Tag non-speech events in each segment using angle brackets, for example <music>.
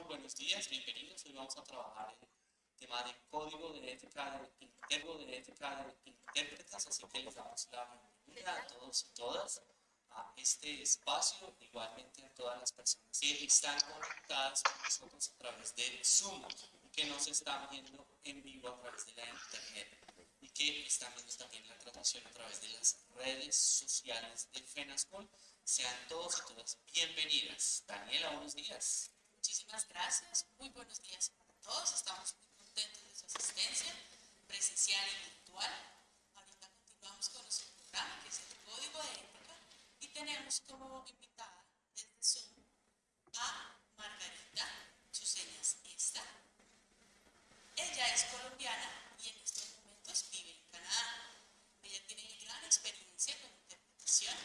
muy buenos días, bienvenidos. Hoy vamos a trabajar el tema de código de ética de, de ética de intérpretes, así que les damos la bienvenida a todos y todas a este espacio, igualmente a todas las personas que están conectadas con nosotros a través de Zoom y que nos están viendo en vivo a través de la internet y que están viendo también la transmisión a través de las redes sociales de FENASCOL. Sean todos y todas bienvenidas. Daniela, buenos días. Muchísimas gracias. Muy buenos días para todos. Estamos muy contentos de su asistencia presencial y virtual. Ahorita continuamos con nuestro programa, que es el Código de Ética, y tenemos como invitada desde Zoom a Margarita, su señas esta. Ella es colombiana y en estos momentos vive en Canadá. Ella tiene gran experiencia con interpretación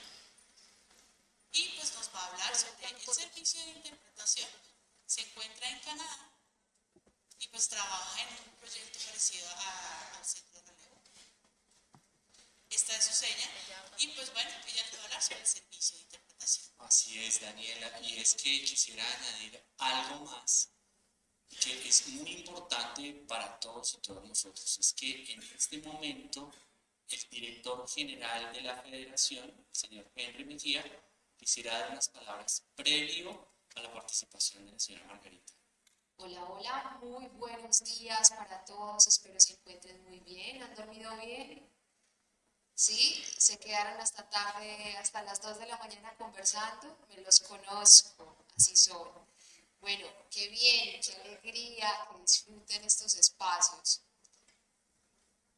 y pues nos va a hablar sobre el servicio de interpretación. Se encuentra en Canadá y pues trabaja en un proyecto parecido al centro de relevo. Esta es su seña y pues bueno, ella nos va a hablar sobre el servicio de interpretación. Así es, Daniela, y es que quisiera añadir algo más que es muy importante para todos y todas nosotros. Es que en este momento el director general de la federación, el señor Henry Mejía, quisiera dar unas palabras previo a la participación de la señora Margarita. Hola, hola, muy buenos días para todos, espero se encuentren muy bien, ¿han dormido bien? ¿Sí? ¿Se quedaron hasta tarde, hasta las 2 de la mañana conversando? Me los conozco, así son. Bueno, qué bien, qué alegría que disfruten estos espacios.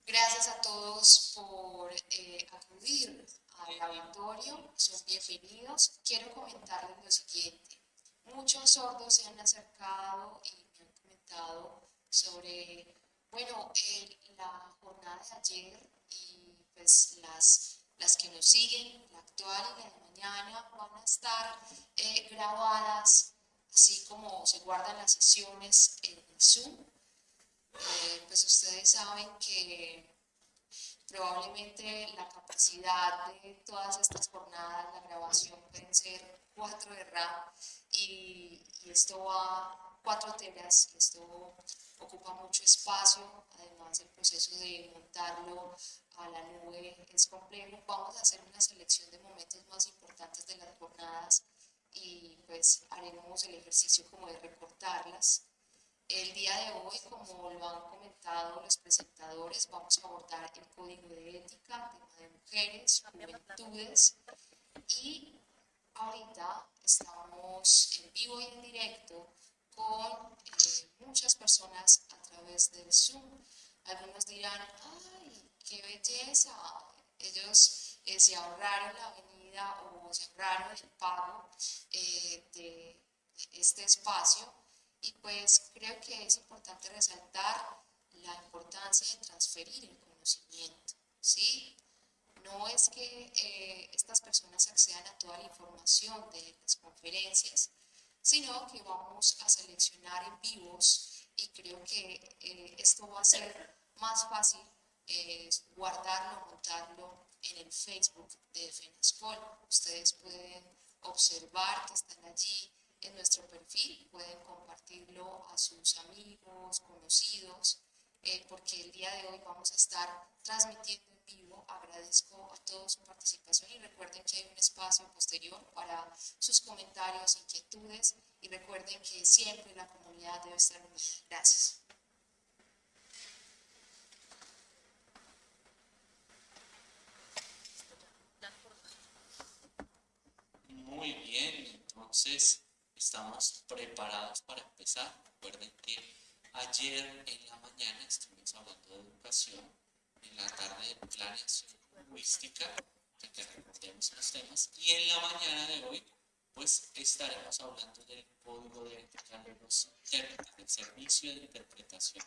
Gracias a todos por eh, acudir al auditorio, son bienvenidos. Quiero comentarles lo siguiente. Muchos sordos se han acercado y me han comentado sobre, bueno, la jornada de ayer y pues las, las que nos siguen, la actual y la de mañana, van a estar eh, grabadas, así como se guardan las sesiones en Zoom. Eh, pues ustedes saben que Probablemente la capacidad de todas estas jornadas, la grabación pueden ser 4 de RAM y, esto va 4 teras, esto ocupa mucho espacio, además el proceso de montarlo a la nube es complejo. Vamos a hacer una selección de momentos más importantes de las jornadas y pues haremos el ejercicio como de recortarlas el día de hoy, como lo han comentado los presentadores, vamos a abordar el código de ética, tema de mujeres, juventudes y ahorita estamos en vivo y en directo con eh, muchas personas a través del Zoom. Algunos dirán, ¡ay, qué belleza! Ellos eh, se ahorraron la venida o se ahorraron el pago eh, de este espacio y pues creo que es importante resaltar la importancia de transferir el conocimiento, ¿sí? No es que eh, estas personas accedan a toda la información de las conferencias, sino que vamos a seleccionar en vivos y creo que eh, esto va a ser más fácil eh, guardarlo, montarlo en el Facebook de FENASCOL. Ustedes pueden observar que están allí en nuestro perfil, pueden compartirlo a sus amigos, conocidos, eh, porque el día de hoy vamos a estar transmitiendo en vivo. Agradezco a todos su participación y recuerden que hay un espacio posterior para sus comentarios, inquietudes y recuerden que siempre la comunidad debe estar unida. Gracias. Muy bien, entonces estamos preparados para empezar. Recuerden que ayer en la mañana estuvimos hablando de educación, la tarde de planeación lingüística, para que recordemos los temas, y en la mañana de hoy pues estaremos hablando del código de ética de los intérpretes, del servicio de interpretación.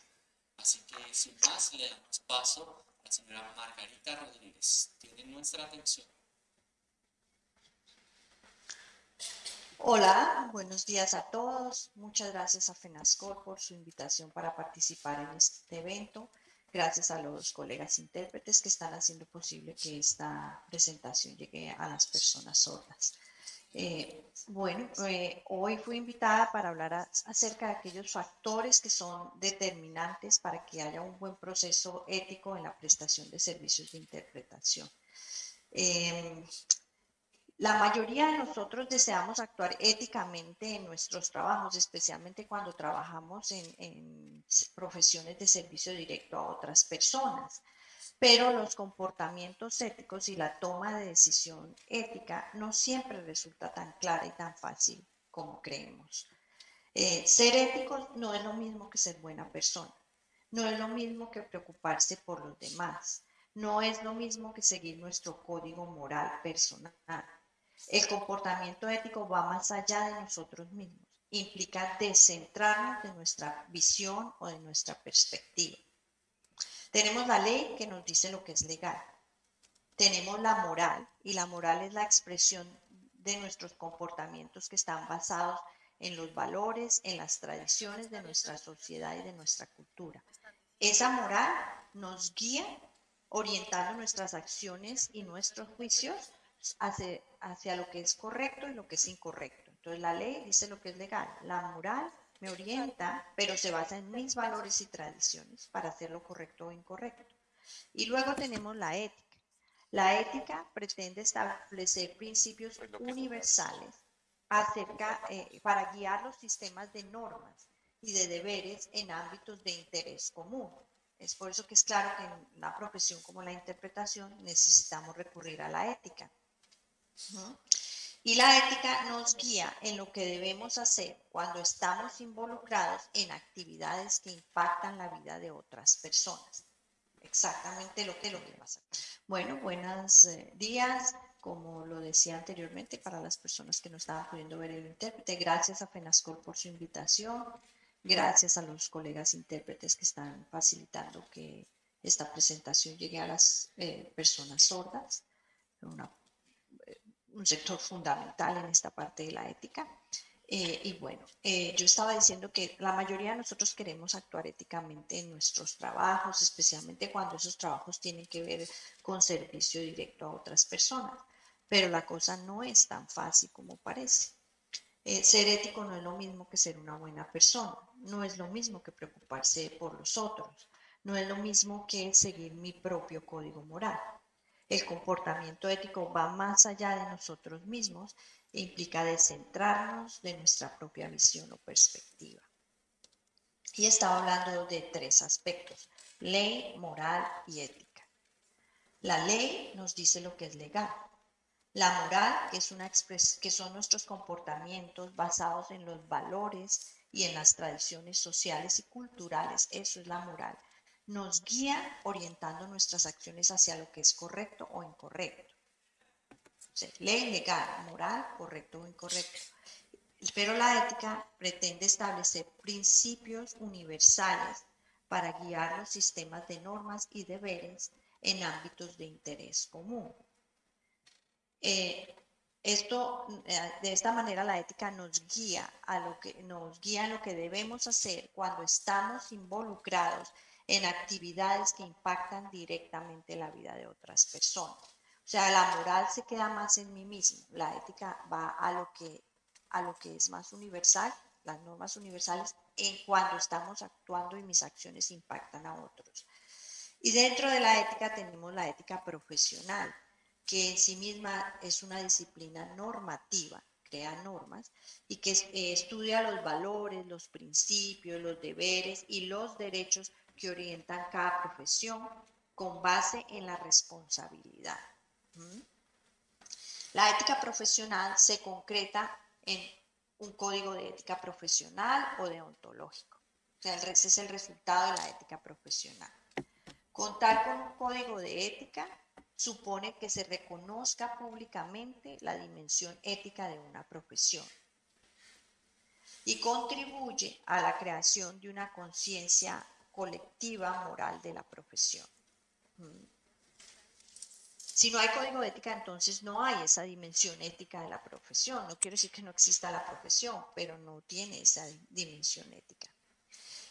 Así que sin más le damos paso a la señora Margarita Rodríguez. Tienen nuestra atención. Hola, buenos días a todos. Muchas gracias a FENASCOR por su invitación para participar en este evento. Gracias a los colegas intérpretes que están haciendo posible que esta presentación llegue a las personas sordas. Eh, bueno, eh, hoy fui invitada para hablar acerca de aquellos factores que son determinantes para que haya un buen proceso ético en la prestación de servicios de interpretación. Em, la mayoría de nosotros deseamos actuar éticamente en nuestros trabajos, especialmente cuando trabajamos en, profesiones de servicio directo a otras personas. Pero los comportamientos éticos y la toma de decisión ética no siempre resulta tan clara y tan fácil como creemos. Eh, ser éticos no es lo mismo que ser buena persona. No es lo mismo que preocuparse por los demás. No es lo mismo que seguir nuestro código moral personal el comportamiento ético va más allá de nosotros mismos. Implica descentrarnos de nuestra visión o de nuestra perspectiva. Tenemos la ley que nos dice lo que es legal. Tenemos la moral y la moral es la expresión de nuestros comportamientos que están basados en los valores, en las tradiciones de nuestra sociedad y de nuestra cultura. Esa moral nos guía orientando nuestras acciones y nuestros juicios hacia, hacia lo que es correcto y lo que es incorrecto. Entonces la ley dice lo que es legal. La moral me orienta, pero se basa en mis valores y tradiciones para hacer lo correcto o incorrecto. Y luego tenemos la ética. La ética pretende establecer principios universales acerca, eh, para guiar los sistemas de normas y de deberes en ámbitos de interés común. Es por eso que es claro que en una profesión como la interpretación necesitamos recurrir a la ética. Y la ética nos guía en lo que debemos hacer cuando estamos involucrados en actividades que impactan la vida de otras personas. Exactamente lo que lo que pasa. Bueno, buenos eh, días. Como lo decía anteriormente, para las personas que no estaban pudiendo ver el intérprete, gracias a FENASCOL por su invitación. Gracias a los colegas intérpretes que están facilitando que esta presentación llegue a las eh, personas sordas. Una un sector fundamental en esta parte de la ética. Eh, y bueno, eh, yo estaba diciendo que la mayoría de nosotros queremos actuar éticamente en nuestros trabajos, especialmente cuando esos trabajos tienen que ver con servicio directo a otras personas. Pero la cosa no es tan fácil como parece. Eh, ser ético no es lo mismo que ser una buena persona, no es lo mismo que preocuparse por los otros, no es lo mismo que seguir mi propio código moral. El comportamiento ético va más allá de nosotros mismos e implica descentrarnos de nuestra propia visión o perspectiva. Y estaba hablando de tres aspectos, ley, moral y ética. La ley nos dice lo que es legal. La moral, es una que son nuestros comportamientos basados en los valores y en las tradiciones sociales y culturales, eso es la moral nos guía orientando nuestras acciones hacia lo que es correcto o incorrecto. ley legal, moral, correcto o incorrecto. Pero la ética pretende establecer principios universales para guiar los sistemas de normas y deberes en ámbitos de interés común. Eh, esto, eh, de esta manera, la ética nos guía a lo que nos guía en lo que debemos hacer cuando estamos involucrados en actividades que impactan directamente la vida de otras personas. O sea, la moral se queda más en mí mismo, la ética va a lo que, a lo que es más universal, las normas universales, en cuando estamos actuando y mis acciones impactan a otros. Y dentro de la ética tenemos la ética profesional, que en sí misma es una disciplina normativa, crea normas y que eh, estudia los valores, los principios, los deberes y los derechos que orientan cada profesión con base en la responsabilidad. La ética profesional se concreta en un código de ética profesional o deontológico. O sea, ese es el resultado de la ética profesional. Contar con un código de ética supone que se reconozca públicamente la dimensión ética de una profesión y contribuye a la creación de una conciencia colectiva moral de la profesión. Mm. Si no hay código de ética, entonces no hay esa dimensión ética de la profesión. No quiero decir que no exista la profesión, pero no tiene esa dimensión ética.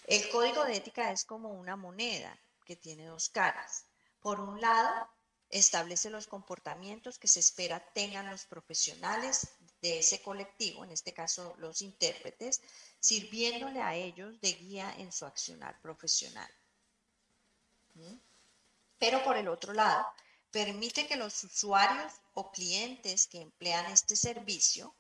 El código de ética es como una moneda que tiene dos caras. Por un lado, establece los comportamientos que se espera tengan los profesionales de ese colectivo, en este caso los intérpretes, sirviéndole a ellos de guía en su accionar profesional. ¿Mm? Pero por el otro lado, permite que los usuarios o clientes que emplean este servicio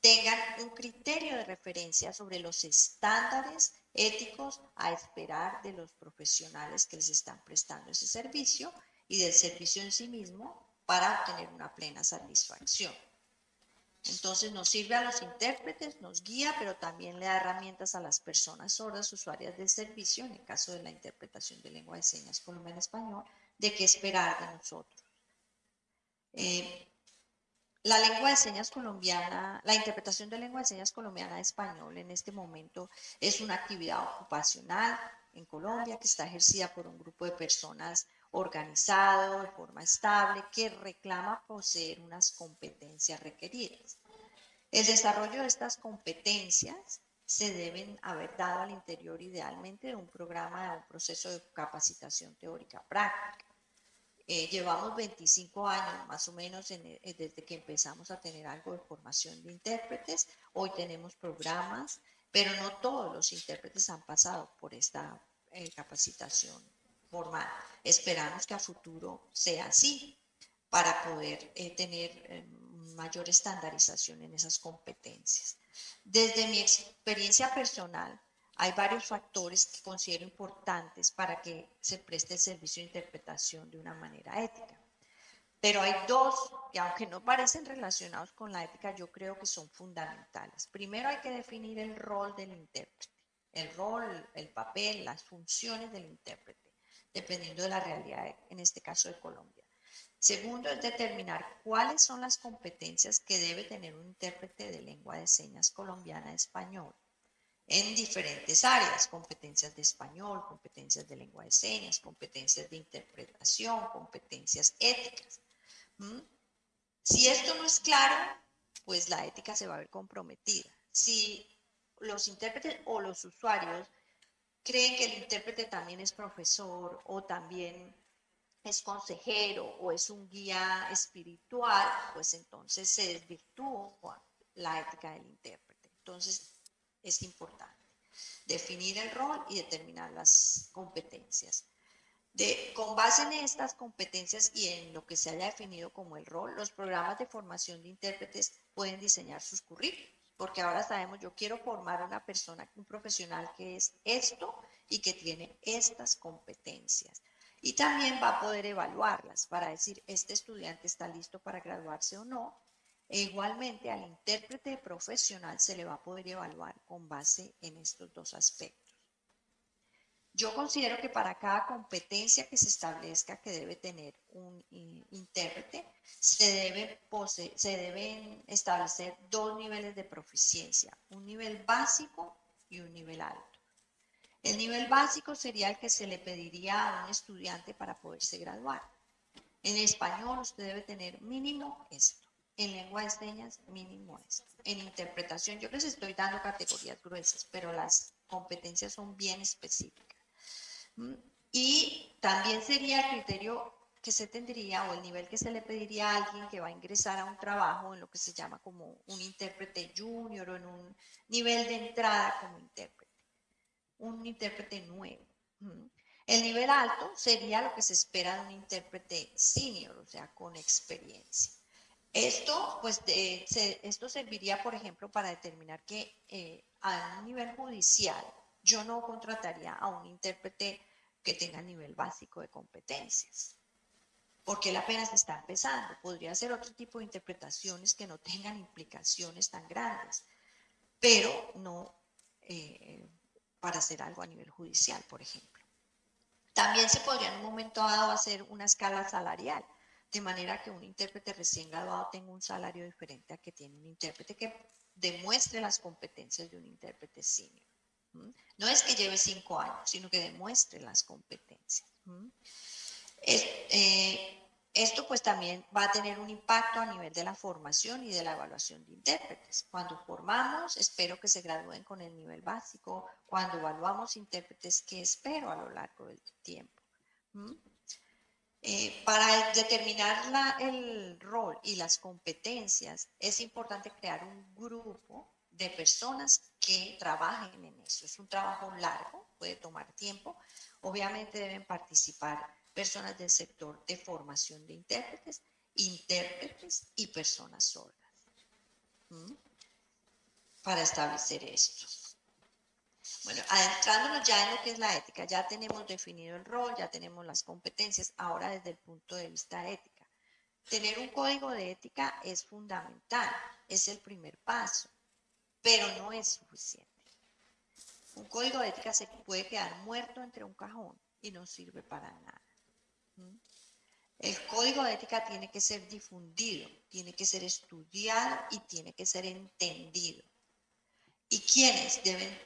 tengan un criterio de referencia sobre los estándares éticos a esperar de los profesionales que les están prestando ese servicio y del servicio en sí mismo para obtener una plena satisfacción. Entonces nos sirve a los intérpretes, nos guía, pero también le da herramientas a las personas sordas, usuarias del servicio, en el caso de la interpretación de lengua de señas colombiana español, de qué esperar de nosotros. Eh, la lengua de señas colombiana, la interpretación de lengua de señas colombiana a español en este momento es una actividad ocupacional en Colombia que está ejercida por un grupo de personas organizado de forma estable que reclama poseer unas competencias requeridas. El desarrollo de estas competencias se deben haber dado al interior idealmente de un programa, de un proceso de capacitación teórica práctica. Eh, llevamos 25 años más o menos eh, desde que empezamos a tener algo de formación de intérpretes. Hoy tenemos programas, pero no todos los intérpretes han pasado por esta eh, capacitación Esperamos que a futuro sea así para poder tener mayor estandarización en esas competencias. Desde mi experiencia personal, hay varios factores que considero importantes para que se preste el servicio de interpretación de una manera ética. Pero hay dos que aunque no parecen relacionados con la ética, yo creo que son fundamentales. Primero hay que definir el rol del intérprete, el rol, el papel, las funciones del intérprete, dependiendo de la realidad, en este caso de Colombia. Segundo es determinar cuáles son las competencias que debe tener un intérprete de lengua de señas colombiana español en diferentes áreas, competencias de español, competencias de lengua de señas, competencias de interpretación, competencias éticas. Si esto no es claro, pues la ética se va a ver comprometida. Si los intérpretes o los usuarios creen que el intérprete también es profesor o también es consejero o es un guía espiritual, pues entonces se desvirtúa la ética del intérprete. Entonces, es importante. Definir el rol y determinar las competencias. Con base en estas competencias y en lo que se haya definido como el rol, los programas de formación de intérpretes pueden diseñar sus currículos, porque ahora sabemos, yo quiero formar a una persona, un profesional que es esto y que tiene estas competencias. Y también va a poder evaluarlas para decir, este estudiante está listo para graduarse o no, e igualmente al intérprete profesional se le va a poder evaluar con base en estos dos aspectos. Yo considero que para cada competencia que se establezca que debe tener un intérprete, se, deben establecer dos niveles de proficiencia, un nivel básico y un nivel alto. El nivel básico sería el que se le pediría a un estudiante para poderse graduar. En español usted debe tener mínimo esto en lengua de señas mínimo es. En interpretación yo les estoy dando categorías gruesas, pero las competencias son bien específicas. Y también sería el criterio que se tendría o el nivel que se le pediría a alguien que va a ingresar a un trabajo en lo que se llama como un intérprete junior o en un nivel de entrada como intérprete, un intérprete nuevo. El nivel alto sería lo que se espera de un intérprete senior, o sea, con experiencia. Esto, pues, esto serviría, por ejemplo, para determinar que eh, a un nivel judicial yo no contrataría a un intérprete que tenga nivel básico de competencias, porque él apenas está empezando. Podría ser otro tipo de interpretaciones que no tengan implicaciones tan grandes, pero no eh, para hacer algo a nivel judicial, por ejemplo. También se podría en un momento dado hacer una escala salarial de manera que un intérprete recién graduado tenga un salario diferente a que tiene un intérprete que demuestre las competencias de un intérprete senior. No es que lleve cinco años, sino que demuestre las competencias. Eh, esto pues también va a tener un impacto a nivel de la formación y de la evaluación de intérpretes. Cuando formamos, espero que se gradúen con el nivel básico. Cuando evaluamos intérpretes, ¿qué espero a lo largo del tiempo? Eh, para determinar el rol y las competencias es importante crear un grupo de personas que trabajen en eso. Es un trabajo largo, puede tomar tiempo. Obviamente deben participar personas del sector de formación de intérpretes, intérpretes y personas sordas. Para establecer esto. Bueno, adentrándonos ya en lo que es la ética, ya tenemos definido el rol, ya tenemos las competencias, ahora desde el punto de vista ética. Tener un código de ética es fundamental, es el primer paso, pero no es suficiente. Un código de ética se puede quedar muerto entre un cajón y no sirve para nada. El código de ética tiene que ser difundido, tiene que ser estudiado y tiene que ser entendido. ¿Y quiénes deben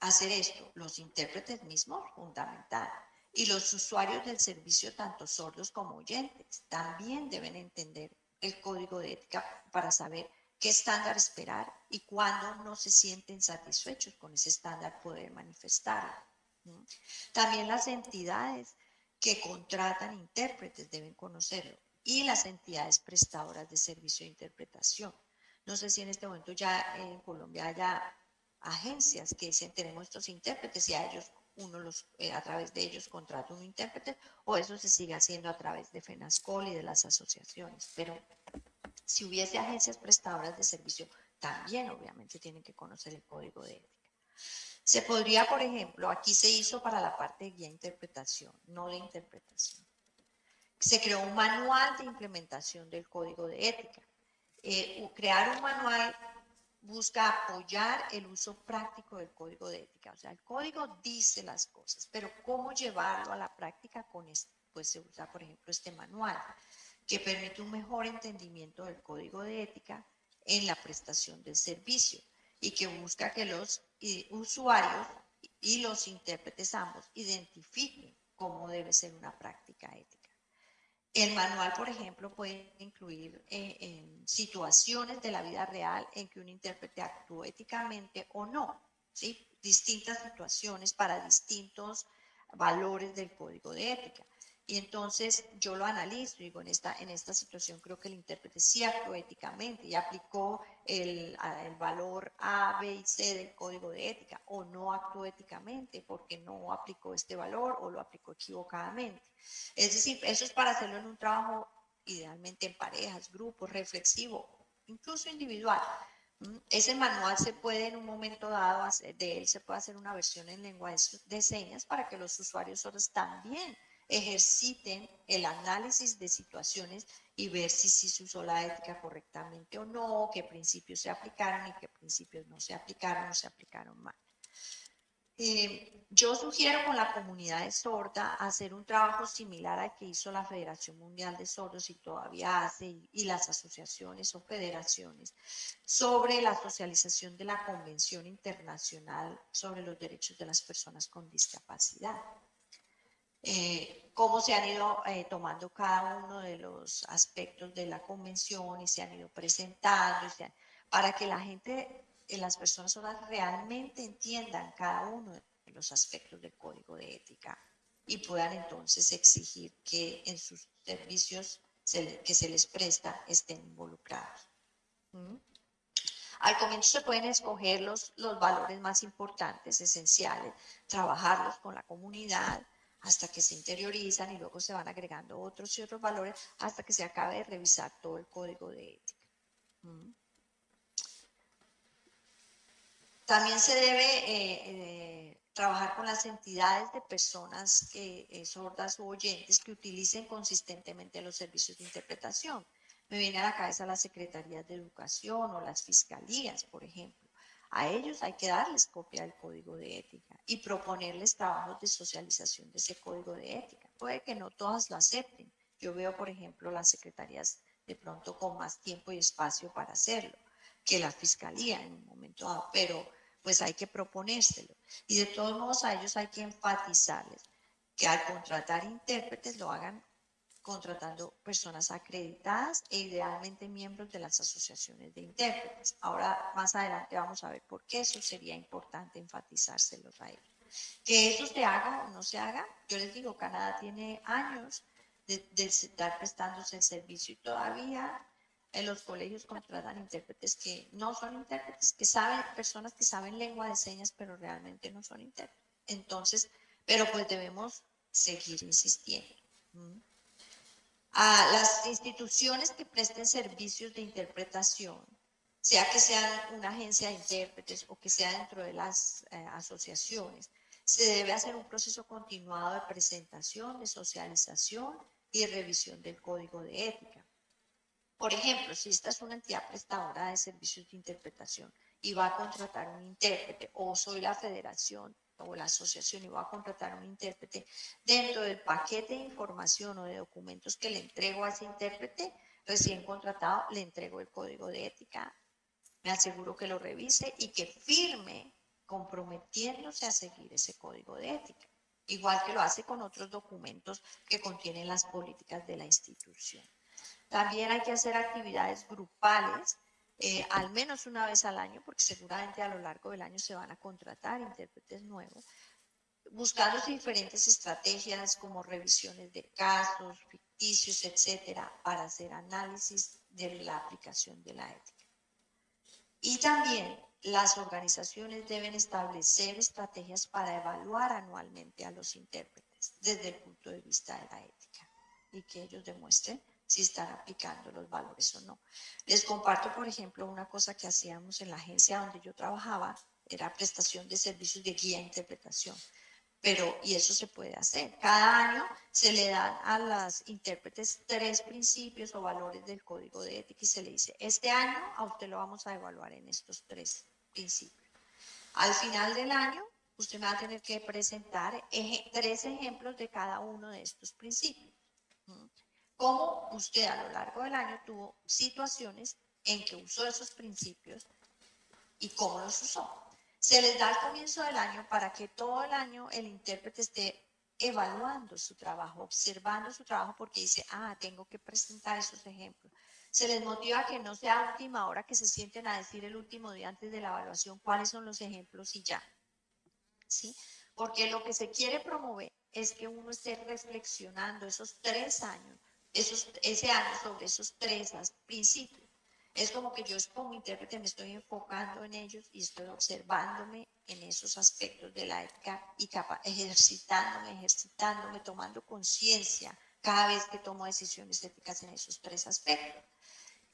hacer esto? Los intérpretes mismos, fundamental. Y los usuarios del servicio, tanto sordos como oyentes, también deben entender el código de ética para saber qué estándar esperar y cuándo no se sienten satisfechos con ese estándar poder manifestarlo. También las entidades que contratan intérpretes deben conocerlo y las entidades prestadoras de servicio de interpretación. No sé si en este momento ya en Colombia haya agencias que dicen tenemos estos intérpretes y a ellos uno los, eh, a través de ellos contrata un intérprete o eso se sigue haciendo a través de FENASCOL y de las asociaciones. Pero si hubiese agencias prestadoras de servicio, también obviamente tienen que conocer el código de ética. Se podría, por ejemplo, aquí se hizo para la parte de guía interpretación, no de interpretación. Se creó un manual de implementación del código de ética. Eh, crear un manual busca apoyar el uso práctico del código de ética. O sea, el código dice las cosas, pero cómo llevarlo a la práctica con esto, pues se usa, por ejemplo, este manual, que permite un mejor entendimiento del código de ética en la prestación del servicio y que busca que los usuarios y los intérpretes ambos identifiquen cómo debe ser una práctica ética. El manual, por ejemplo, puede incluir eh, situaciones de la vida real en que un intérprete actúa éticamente o no, ¿sí? distintas situaciones para distintos valores del código de ética. Y entonces yo lo analizo, digo, en esta, en esta situación creo que el intérprete actuó éticamente y aplicó el, el, valor A, B y C del código de ética, o no actuó éticamente porque no aplicó este valor o lo aplicó equivocadamente. Es decir, eso es para hacerlo en un trabajo idealmente en parejas, grupos, reflexivo, incluso individual. ¿Mm? Ese manual se puede en un momento dado, de él se puede hacer una versión en lengua de señas para que los usuarios sordos también ejerciten el análisis de situaciones y ver si, se usó la ética correctamente o no, qué principios se aplicaron y qué principios no se aplicaron o se aplicaron mal. Eh, yo sugiero con la comunidad de sorda hacer un trabajo similar al que hizo la Federación Mundial de Sordos y todavía hace, y las asociaciones o federaciones, sobre la socialización de la Convención Internacional sobre los Derechos de las Personas con Discapacidad. Eh, cómo se han ido eh, tomando cada uno de los aspectos de la convención y se han ido presentando para que la gente, eh, las personas realmente entiendan cada uno de los aspectos del código de ética y puedan entonces exigir que en sus servicios que se les presta estén involucrados. ¿Mm? Al comienzo se pueden escoger los, los valores más importantes, esenciales, trabajarlos con la comunidad, hasta que se interiorizan y luego se van agregando otros y otros valores hasta que se acabe de revisar todo el código de ética. Mm. También se debe eh, eh, trabajar con las entidades de personas que, eh, sordas o oyentes que utilicen consistentemente los servicios de interpretación. Me viene a la cabeza las secretarías de educación o las fiscalías, por ejemplo a ellos hay que darles copia del código de ética y proponerles trabajos de socialización de ese código de ética. Puede que no todas lo acepten. Yo veo, por ejemplo, las secretarías de pronto con más tiempo y espacio para hacerlo que la fiscalía en un momento dado, pero pues hay que proponérselo. Y de todos modos a ellos hay que enfatizarles que al contratar intérpretes lo hagan contratando personas acreditadas e idealmente miembros de las asociaciones de intérpretes. Ahora, más adelante vamos a ver por qué eso sería importante enfatizárselos a ellos. Que eso se haga o no se haga, yo les digo, Canadá tiene años de, de estar prestándose el servicio y todavía en los colegios contratan intérpretes que no son intérpretes, que saben, personas que saben lengua de señas, pero realmente no son intérpretes. Entonces, pero pues debemos seguir insistiendo. A las instituciones que presten servicios de interpretación, sea que sean una agencia de intérpretes o que sea dentro de las eh, asociaciones, se debe hacer un proceso continuado de presentación, de socialización y revisión del código de ética. Por ejemplo, si esta es una entidad prestadora de servicios de interpretación y va a contratar un intérprete, o soy la federación o la asociación y va a contratar un intérprete, dentro del paquete de información o de documentos que le entrego a ese intérprete recién contratado, le entrego el código de ética, me aseguro que lo revise y que firme comprometiéndose a seguir ese código de ética, igual que lo hace con otros documentos que contienen las políticas de la institución. También hay que hacer actividades grupales, eh, al menos una vez al año, porque seguramente a lo largo del año se van a contratar intérpretes nuevos, buscando diferentes estrategias como revisiones de casos, ficticios, etcétera, para hacer análisis de la aplicación de la ética. Y también las organizaciones deben establecer estrategias para evaluar anualmente a los intérpretes desde el punto de vista de la ética y que ellos demuestren si están aplicando los valores o no. Les comparto, por ejemplo, una cosa que hacíamos en la agencia donde yo trabajaba, era prestación de servicios de guía e interpretación. Pero, y eso se puede hacer. Cada año se le dan a las intérpretes tres principios o valores del código de ética y se le dice, este año a usted lo vamos a evaluar en estos tres principios. Al final del año, usted va a tener que presentar tres ejemplos de cada uno de estos principios cómo usted a lo largo del año tuvo situaciones en que usó esos principios y cómo los usó. Se les da al comienzo del año para que todo el año el intérprete esté evaluando su trabajo, observando su trabajo porque dice, ah, tengo que presentar esos ejemplos. Se les motiva que no sea última hora que se sienten a decir el último día antes de la evaluación cuáles son los ejemplos y ya. ¿Sí? Porque lo que se quiere promover es que uno esté reflexionando esos tres años ese año sobre esos tres principios. Es como que yo como intérprete me estoy enfocando en ellos y estoy observándome en esos aspectos de la ética y ejercitándome, ejercitándome, tomando conciencia cada vez que tomo decisiones éticas en esos tres aspectos.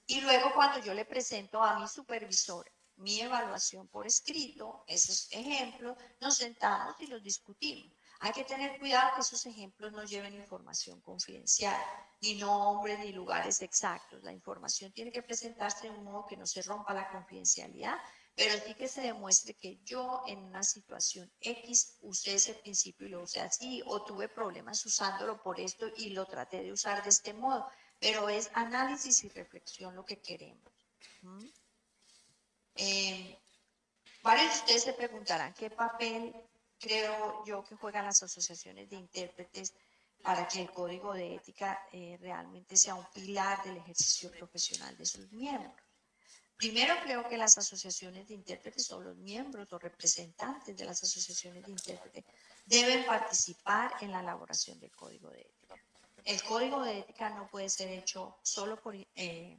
Y luego cuando yo le presento a mi supervisor mi evaluación por escrito, esos ejemplos, nos sentamos y los discutimos. Hay que tener cuidado que esos ejemplos no lleven información confidencial, ni nombres ni lugares exactos. La información tiene que presentarse de un modo que no se rompa la confidencialidad, pero sí que se demuestre que yo en una situación X usé ese principio y lo usé así, o tuve problemas usándolo por esto y lo traté de usar de este modo, pero es análisis y reflexión lo que queremos. ¿Mm? Eh, varios de ustedes se preguntarán qué papel creo yo que juegan las asociaciones de intérpretes para que el código de ética eh, realmente sea un pilar del ejercicio profesional de sus miembros. Primero creo que las asociaciones de intérpretes o los miembros o representantes de las asociaciones de intérpretes deben participar en la elaboración del código de ética. El código de ética no puede ser hecho solo por eh,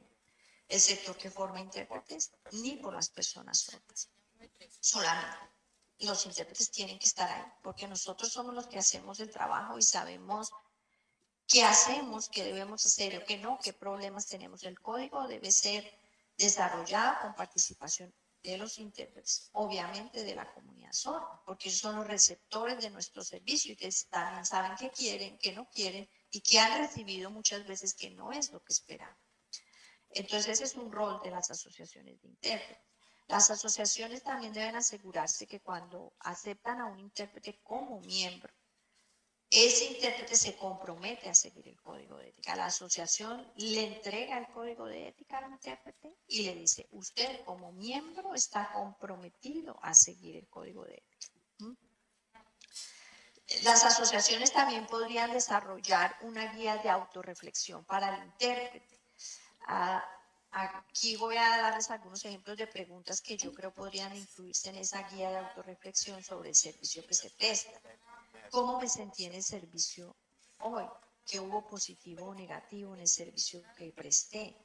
el sector que forma intérpretes ni por las personas sordas, solamente los intérpretes tienen que estar ahí, porque nosotros somos los que hacemos el trabajo y sabemos qué hacemos, qué debemos hacer o qué no, qué problemas tenemos. El código debe ser desarrollado con participación de los intérpretes, obviamente de la comunidad sorda, porque son los receptores de nuestro servicio y que también saben qué quieren, qué no quieren y que han recibido muchas veces que no es lo que esperan. Entonces ese es un rol de las asociaciones de intérpretes. Las asociaciones también deben asegurarse que cuando aceptan a un intérprete como miembro, ese intérprete se compromete a seguir el código de ética. La asociación le entrega el código de ética al intérprete y le dice, usted como miembro está comprometido a seguir el código de ética. ¿Mm? Las asociaciones también podrían desarrollar una guía de autorreflexión para el intérprete. Ah, Aquí voy a darles algunos ejemplos de preguntas que yo creo podrían incluirse en esa guía de autorreflexión sobre el servicio que se presta. ¿Cómo me sentí en el servicio hoy? qué hubo positivo o negativo en el servicio que presté,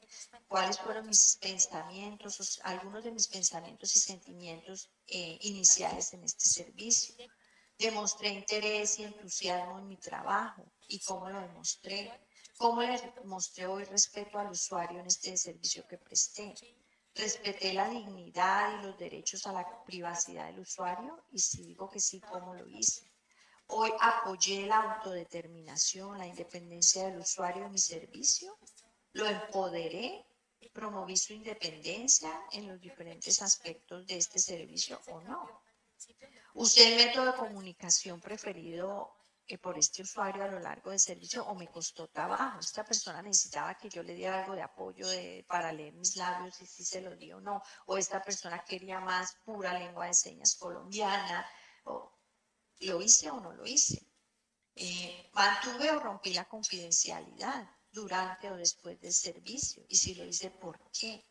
cuáles fueron mis pensamientos, algunos de mis pensamientos y sentimientos eh, iniciales en este servicio. Demostré interés y entusiasmo en mi trabajo y cómo lo demostré. Cómo le mostré hoy respeto al usuario en este servicio que presté. Respeté la dignidad y los derechos a la privacidad del usuario y si digo que sí, ¿cómo lo hice? Hoy apoyé la autodeterminación, la independencia del usuario en mi servicio, lo empoderé, promoví su independencia en los diferentes aspectos de este servicio o no. Usé el método de comunicación preferido eh, por este usuario a lo largo del servicio o me costó trabajo. Esta persona necesitaba que yo le diera algo de apoyo para leer mis labios y si se lo dio o no. O esta persona quería más pura lengua de señas colombiana. O, ¿Lo hice o no lo hice? Eh, ¿Mantuve o rompí la confidencialidad durante o después del servicio? Y si lo hice, ¿por qué?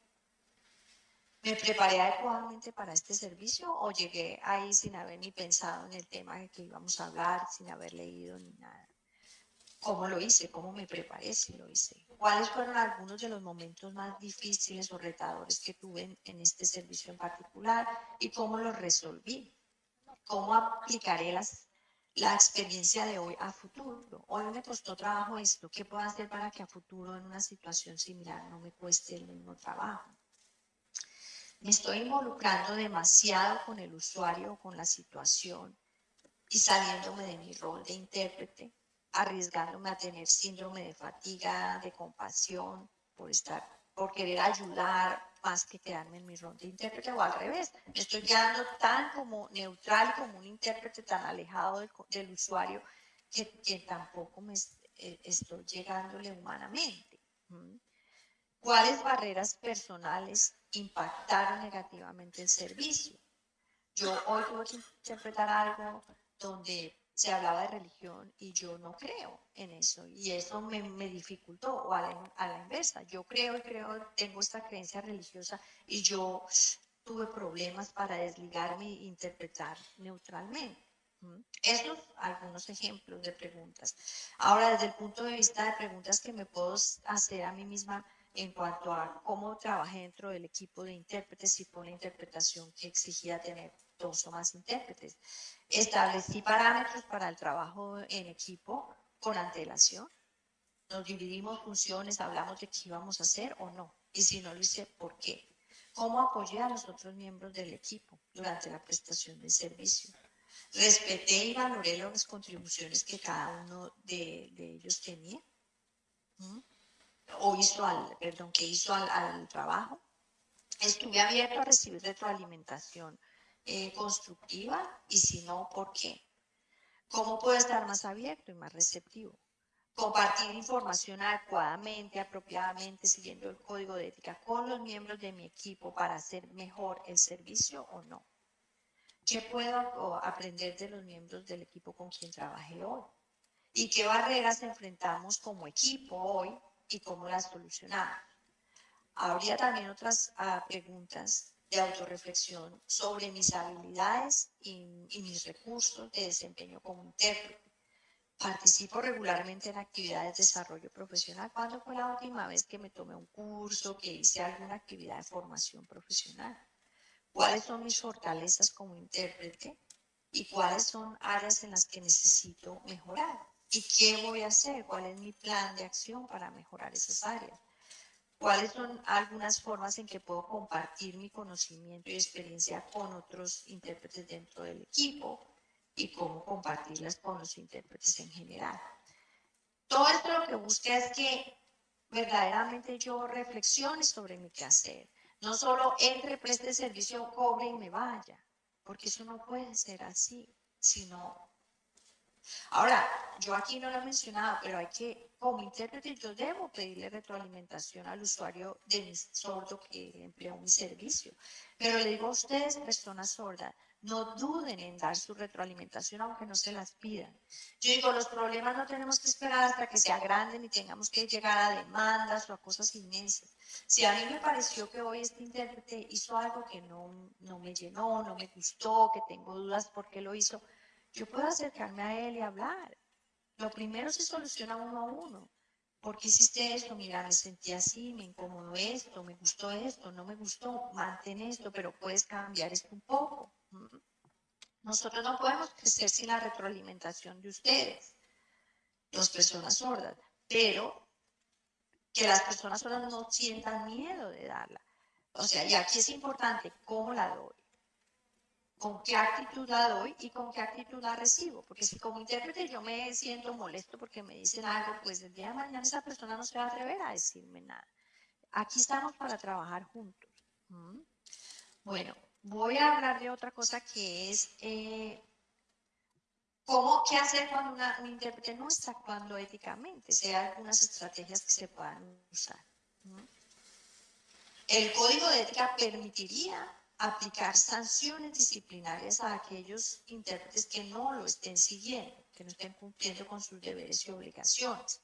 ¿Me preparé adecuadamente para este servicio o llegué ahí sin haber ni pensado en el tema de que íbamos a hablar, sin haber leído ni nada? ¿Cómo lo hice? ¿Cómo me preparé si lo hice? ¿Cuáles fueron algunos de los momentos más difíciles o retadores que tuve en este servicio en particular y cómo los resolví? cómo aplicaré las, la experiencia de hoy a futuro. Hoy me costó trabajo esto, ¿qué puedo hacer para que a futuro en una situación similar no me cueste el mismo trabajo? Me estoy involucrando demasiado con el usuario con la situación y saliéndome de mi rol de intérprete, arriesgándome a tener síndrome de fatiga, de compasión, por estar, por querer ayudar, más que quedarme en mi rol de intérprete o al revés. Me estoy quedando tan como neutral, como un intérprete tan alejado del, usuario que, tampoco me eh, estoy llegándole humanamente. ¿Cuáles barreras personales impactaron negativamente el servicio? Yo hoy tuve que interpretar algo donde se hablaba de religión y yo no creo en eso y eso me, me dificultó o a la, a la, inversa, yo creo y creo, tengo esta creencia religiosa y yo tuve problemas para desligarme e interpretar neutralmente. Estos algunos ejemplos de preguntas. Ahora, desde el punto de vista de preguntas que me puedo hacer a mí misma en cuanto a cómo trabajé dentro del equipo de intérpretes y por la interpretación que exigía tener dos o más intérpretes. Establecí parámetros para el trabajo en equipo con antelación. Nos dividimos funciones, hablamos de qué íbamos a hacer o no. Y si no lo hice, ¿por qué? ¿Cómo apoyé a los otros miembros del equipo durante la prestación del servicio? Respeté y valoré las contribuciones que cada uno de, ellos tenía. O hizo al, perdón, que hizo al, al trabajo. Estuve abierto a recibir retroalimentación eh, constructiva y si no, ¿por qué? ¿Cómo puedo estar más abierto y más receptivo? Compartir información adecuadamente, apropiadamente, siguiendo el código de ética con los miembros de mi equipo para hacer mejor el servicio o no. ¿Qué puedo aprender de los miembros del equipo con quien trabajé hoy? ¿Y qué barreras enfrentamos como equipo hoy y cómo las solucionamos? Habría también otras ah, preguntas de autorreflexión sobre mis habilidades y, mis recursos de desempeño como intérprete. Participo regularmente en actividades de desarrollo profesional. ¿Cuándo fue la última vez que me tomé un curso, que hice alguna actividad de formación profesional? ¿Cuáles son mis fortalezas como intérprete? ¿Y cuáles son áreas en las que necesito mejorar? ¿Y qué voy a hacer? ¿Cuál es mi plan de acción para mejorar esas áreas? cuáles son algunas formas en que puedo compartir mi conocimiento y experiencia con otros intérpretes dentro del equipo y cómo compartirlas con los intérpretes en general. Todo esto lo que busca es que verdaderamente yo reflexione sobre mi quehacer. No solo entre, preste servicio, cobre y me vaya, porque eso no puede ser así, sino Ahora, yo aquí no lo he mencionado, pero hay que, como intérprete, yo debo pedirle retroalimentación al usuario de mi sordo que empleó mi servicio. Pero le digo a ustedes, personas sordas, no duden en dar su retroalimentación aunque no se las pidan. Yo digo, los problemas no tenemos que esperar hasta que se agranden y tengamos que llegar a demandas o a cosas inmensas. Si a mí me pareció que hoy este intérprete hizo algo que no, no me llenó, no me gustó, que tengo dudas por qué lo hizo, yo puedo acercarme a él y hablar. lo primero se soluciona uno a uno. ¿Por qué hiciste esto? Mira, me sentí así, me incomodó esto, me gustó esto, no me gustó, mantén esto, pero puedes cambiar esto un poco. Nosotros no podemos crecer sin la retroalimentación de ustedes, las personas sordas, pero que las personas sordas no sientan miedo de darla. O sea, y aquí es importante cómo la doy con qué actitud la doy y con qué actitud la recibo. Porque si como intérprete yo me siento molesto porque me dicen algo, pues el día de mañana esa persona no se va a atrever a decirme nada. Aquí estamos para trabajar juntos. Bueno, voy a hablar de otra cosa que es eh, cómo, qué hacer cuando un intérprete no está actuando éticamente. Hay algunas estrategias que se puedan usar. El código de ética permitiría aplicar sanciones disciplinarias a aquellos intérpretes que no lo estén siguiendo, que no estén cumpliendo con sus deberes y obligaciones.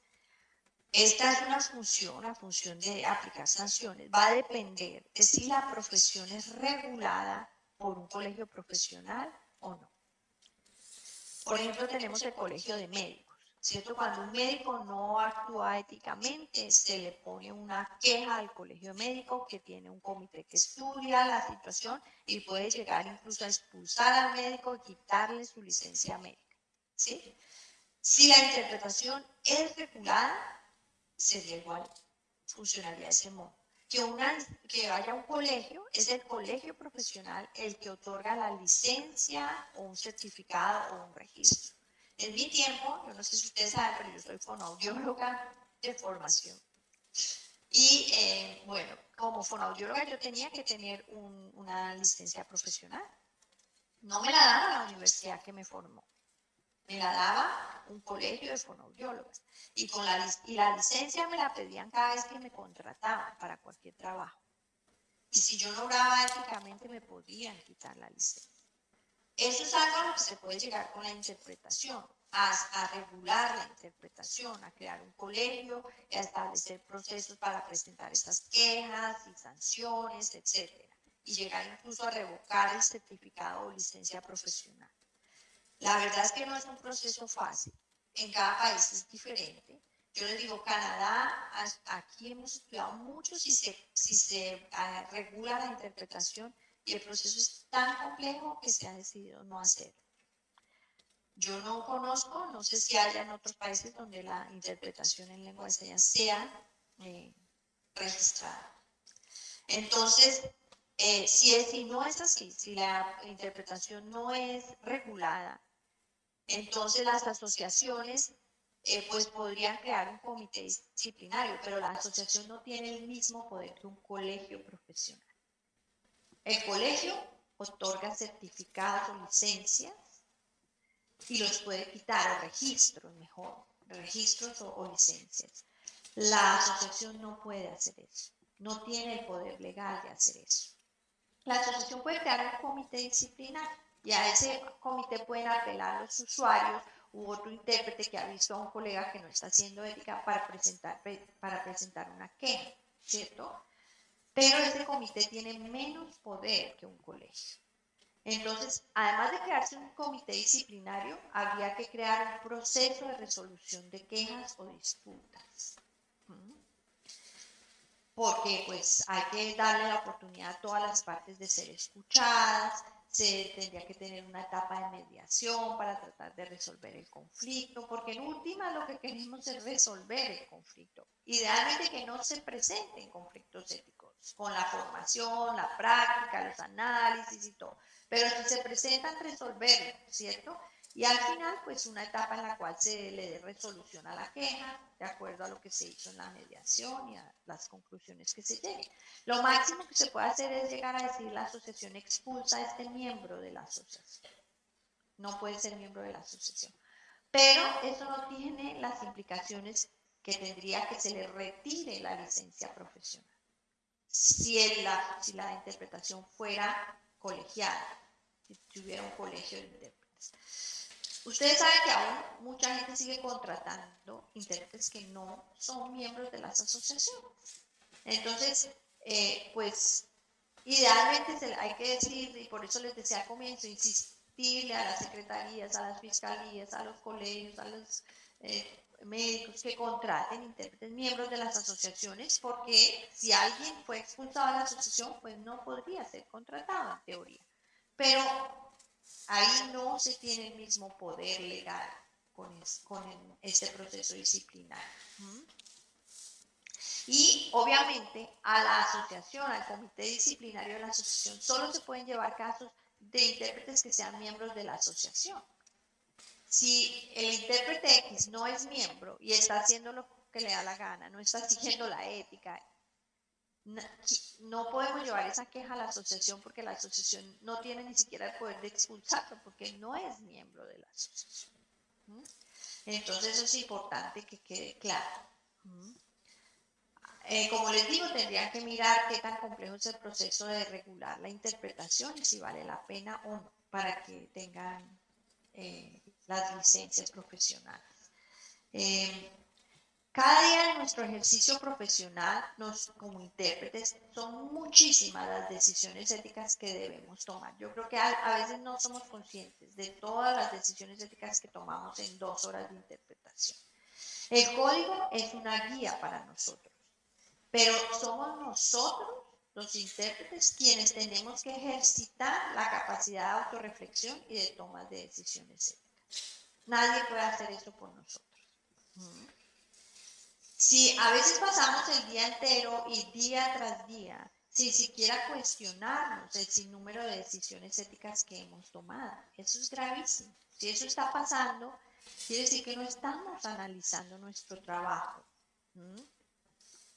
Esta es una función, la función de aplicar sanciones. Va a depender de si la profesión es regulada por un colegio profesional o no. Por ejemplo, tenemos el colegio de médicos. ¿Cierto? Cuando un médico no actúa éticamente, se le pone una queja al colegio médico que tiene un comité que estudia la situación y puede llegar incluso a expulsar al médico y quitarle su licencia médica, ¿sí? Si la interpretación es regulada, sería igual, funcionaría de ese modo. Que, una, que haya un colegio, es el colegio profesional el que otorga la licencia o un certificado o un registro. En mi tiempo, yo no sé si ustedes saben, pero yo soy fonoaudióloga de formación. Y eh, bueno, como fonoaudióloga yo tenía que tener una licencia profesional. No me la daba la universidad que me formó. Me la daba un colegio de fonoaudiólogas. Y, con la, y la licencia me la pedían cada vez que me contrataban para cualquier trabajo. Y si yo no obraba éticamente, me podían quitar la licencia. Eso es algo a lo que se puede llegar con la interpretación, a, regular la interpretación, a crear un colegio, a establecer procesos para presentar estas quejas y sanciones, etc. Y llegar incluso a revocar el certificado o licencia profesional. La verdad es que no es un proceso fácil. En cada país es diferente. Yo les digo, Canadá, aquí hemos estudiado mucho si se, si se ah, regula la interpretación y el proceso es tan complejo que se ha decidido no hacerlo. Yo no conozco, no sé si haya en otros países donde la interpretación en lengua de señas sea eh, registrada. Entonces, eh, si, es, si no es así, si la interpretación no es regulada, entonces las asociaciones eh, pues podrían crear un comité disciplinario, pero la asociación no tiene el mismo poder que un colegio profesional. El colegio otorga certificados o licencias y los puede quitar, o registros mejor, registros o, licencias. La asociación no puede hacer eso, no tiene el poder legal de hacer eso. La asociación puede crear un comité disciplinario y a ese comité pueden apelar los usuarios u otro intérprete que ha visto a un colega que no está haciendo ética para presentar, para presentar una queja, ¿cierto? Pero ese comité tiene menos poder que un colegio. Entonces, además de crearse un comité disciplinario, habría que crear un proceso de resolución de quejas o disputas. ¿Mm? Porque pues hay que darle la oportunidad a todas las partes de ser escuchadas, se tendría que tener una etapa de mediación para tratar de resolver el conflicto, porque en última lo que queremos es resolver el conflicto. Idealmente que no se presenten conflictos éticos, con la formación, la práctica, los análisis y todo, pero si se presentan, resolverlo, ¿cierto? Y al final, pues una etapa en la cual se le dé resolución a la queja, de acuerdo a lo que se hizo en la mediación y a las conclusiones que se lleguen. Lo máximo que se puede hacer es llegar a decir la asociación expulsa a este miembro de la asociación. No puede ser miembro de la asociación. Pero eso no tiene las implicaciones que tendría que se le retire la licencia profesional. Si, la, si la interpretación fuera colegiada, si tuviera un colegio de intérpretes. Ustedes saben que aún mucha gente sigue contratando intérpretes que no son miembros de las asociaciones. Entonces, eh, pues, idealmente hay que decir, y por eso les decía al comienzo, insistirle a las secretarías, a las fiscalías, a los colegios, a los eh, médicos que contraten intérpretes, miembros de las asociaciones, porque si alguien fue expulsado de la asociación, pues no podría ser contratado en teoría. Pero ahí no se tiene el mismo poder legal con, este proceso disciplinario. Y obviamente a la asociación, al comité disciplinario de la asociación, solo se pueden llevar casos de intérpretes que sean miembros de la asociación. Si el intérprete X no es miembro y está haciendo lo que le da la gana, no está siguiendo la ética, no podemos llevar esa queja a la asociación porque la asociación no tiene ni siquiera el poder de expulsarlo porque no es miembro de la asociación. Entonces eso es importante que quede claro. Eh, como les digo, tendrían que mirar qué tan complejo es el proceso de regular la interpretación y si vale la pena o no para que tengan eh, las licencias profesionales. Eh, cada día en nuestro ejercicio profesional, nos, como intérpretes, son muchísimas las decisiones éticas que debemos tomar. Yo creo que a, a, veces no somos conscientes de todas las decisiones éticas que tomamos en dos horas de interpretación. El código es una guía para nosotros. Pero somos nosotros, los intérpretes, quienes tenemos que ejercitar la capacidad de autorreflexión y de toma de decisiones éticas. Nadie puede hacer eso por nosotros. Si a veces pasamos el día entero y día tras día sin siquiera cuestionarnos el sinnúmero de decisiones éticas que hemos tomado, eso es gravísimo. Si eso está pasando, quiere decir que no estamos analizando nuestro trabajo.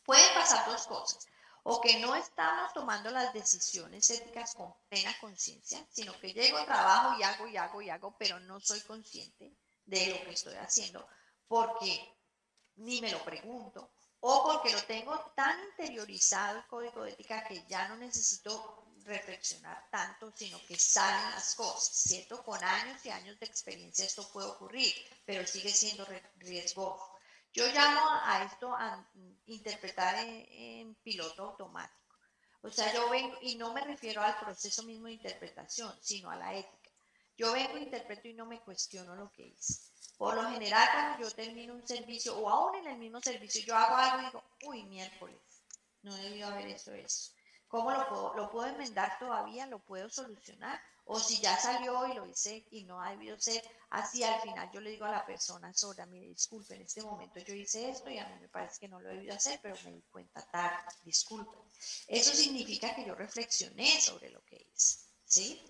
Pueden pasar dos cosas. O que no estamos tomando las decisiones éticas con plena conciencia, sino que llego, trabajo y hago y hago y hago, pero no soy consciente de lo que estoy haciendo porque ni me lo pregunto o porque lo tengo tan interiorizado el código de ética que ya no necesito reflexionar tanto, sino que salen las cosas, ¿cierto? Con años y años de experiencia esto puede ocurrir, pero sigue siendo riesgoso. Yo llamo a esto a interpretar en, piloto automático. O sea, yo vengo, y no me refiero al proceso mismo de interpretación, sino a la ética. Yo vengo, interpreto y no me cuestiono lo que hice. Por lo general, cuando yo termino un servicio, o aún en el mismo servicio, yo hago algo y digo, uy, miércoles, no debió haber hecho eso. ¿Cómo lo puedo, lo puedo enmendar todavía? ¿Lo puedo solucionar? O si ya salió y lo hice y no ha debido ser, así al final yo le digo a la persona sorda, mire, disculpe, en este momento yo hice esto y a mí me parece que no lo he debido hacer, pero me di cuenta tarde, disculpe. Eso significa que yo reflexioné sobre lo que hice, ¿sí?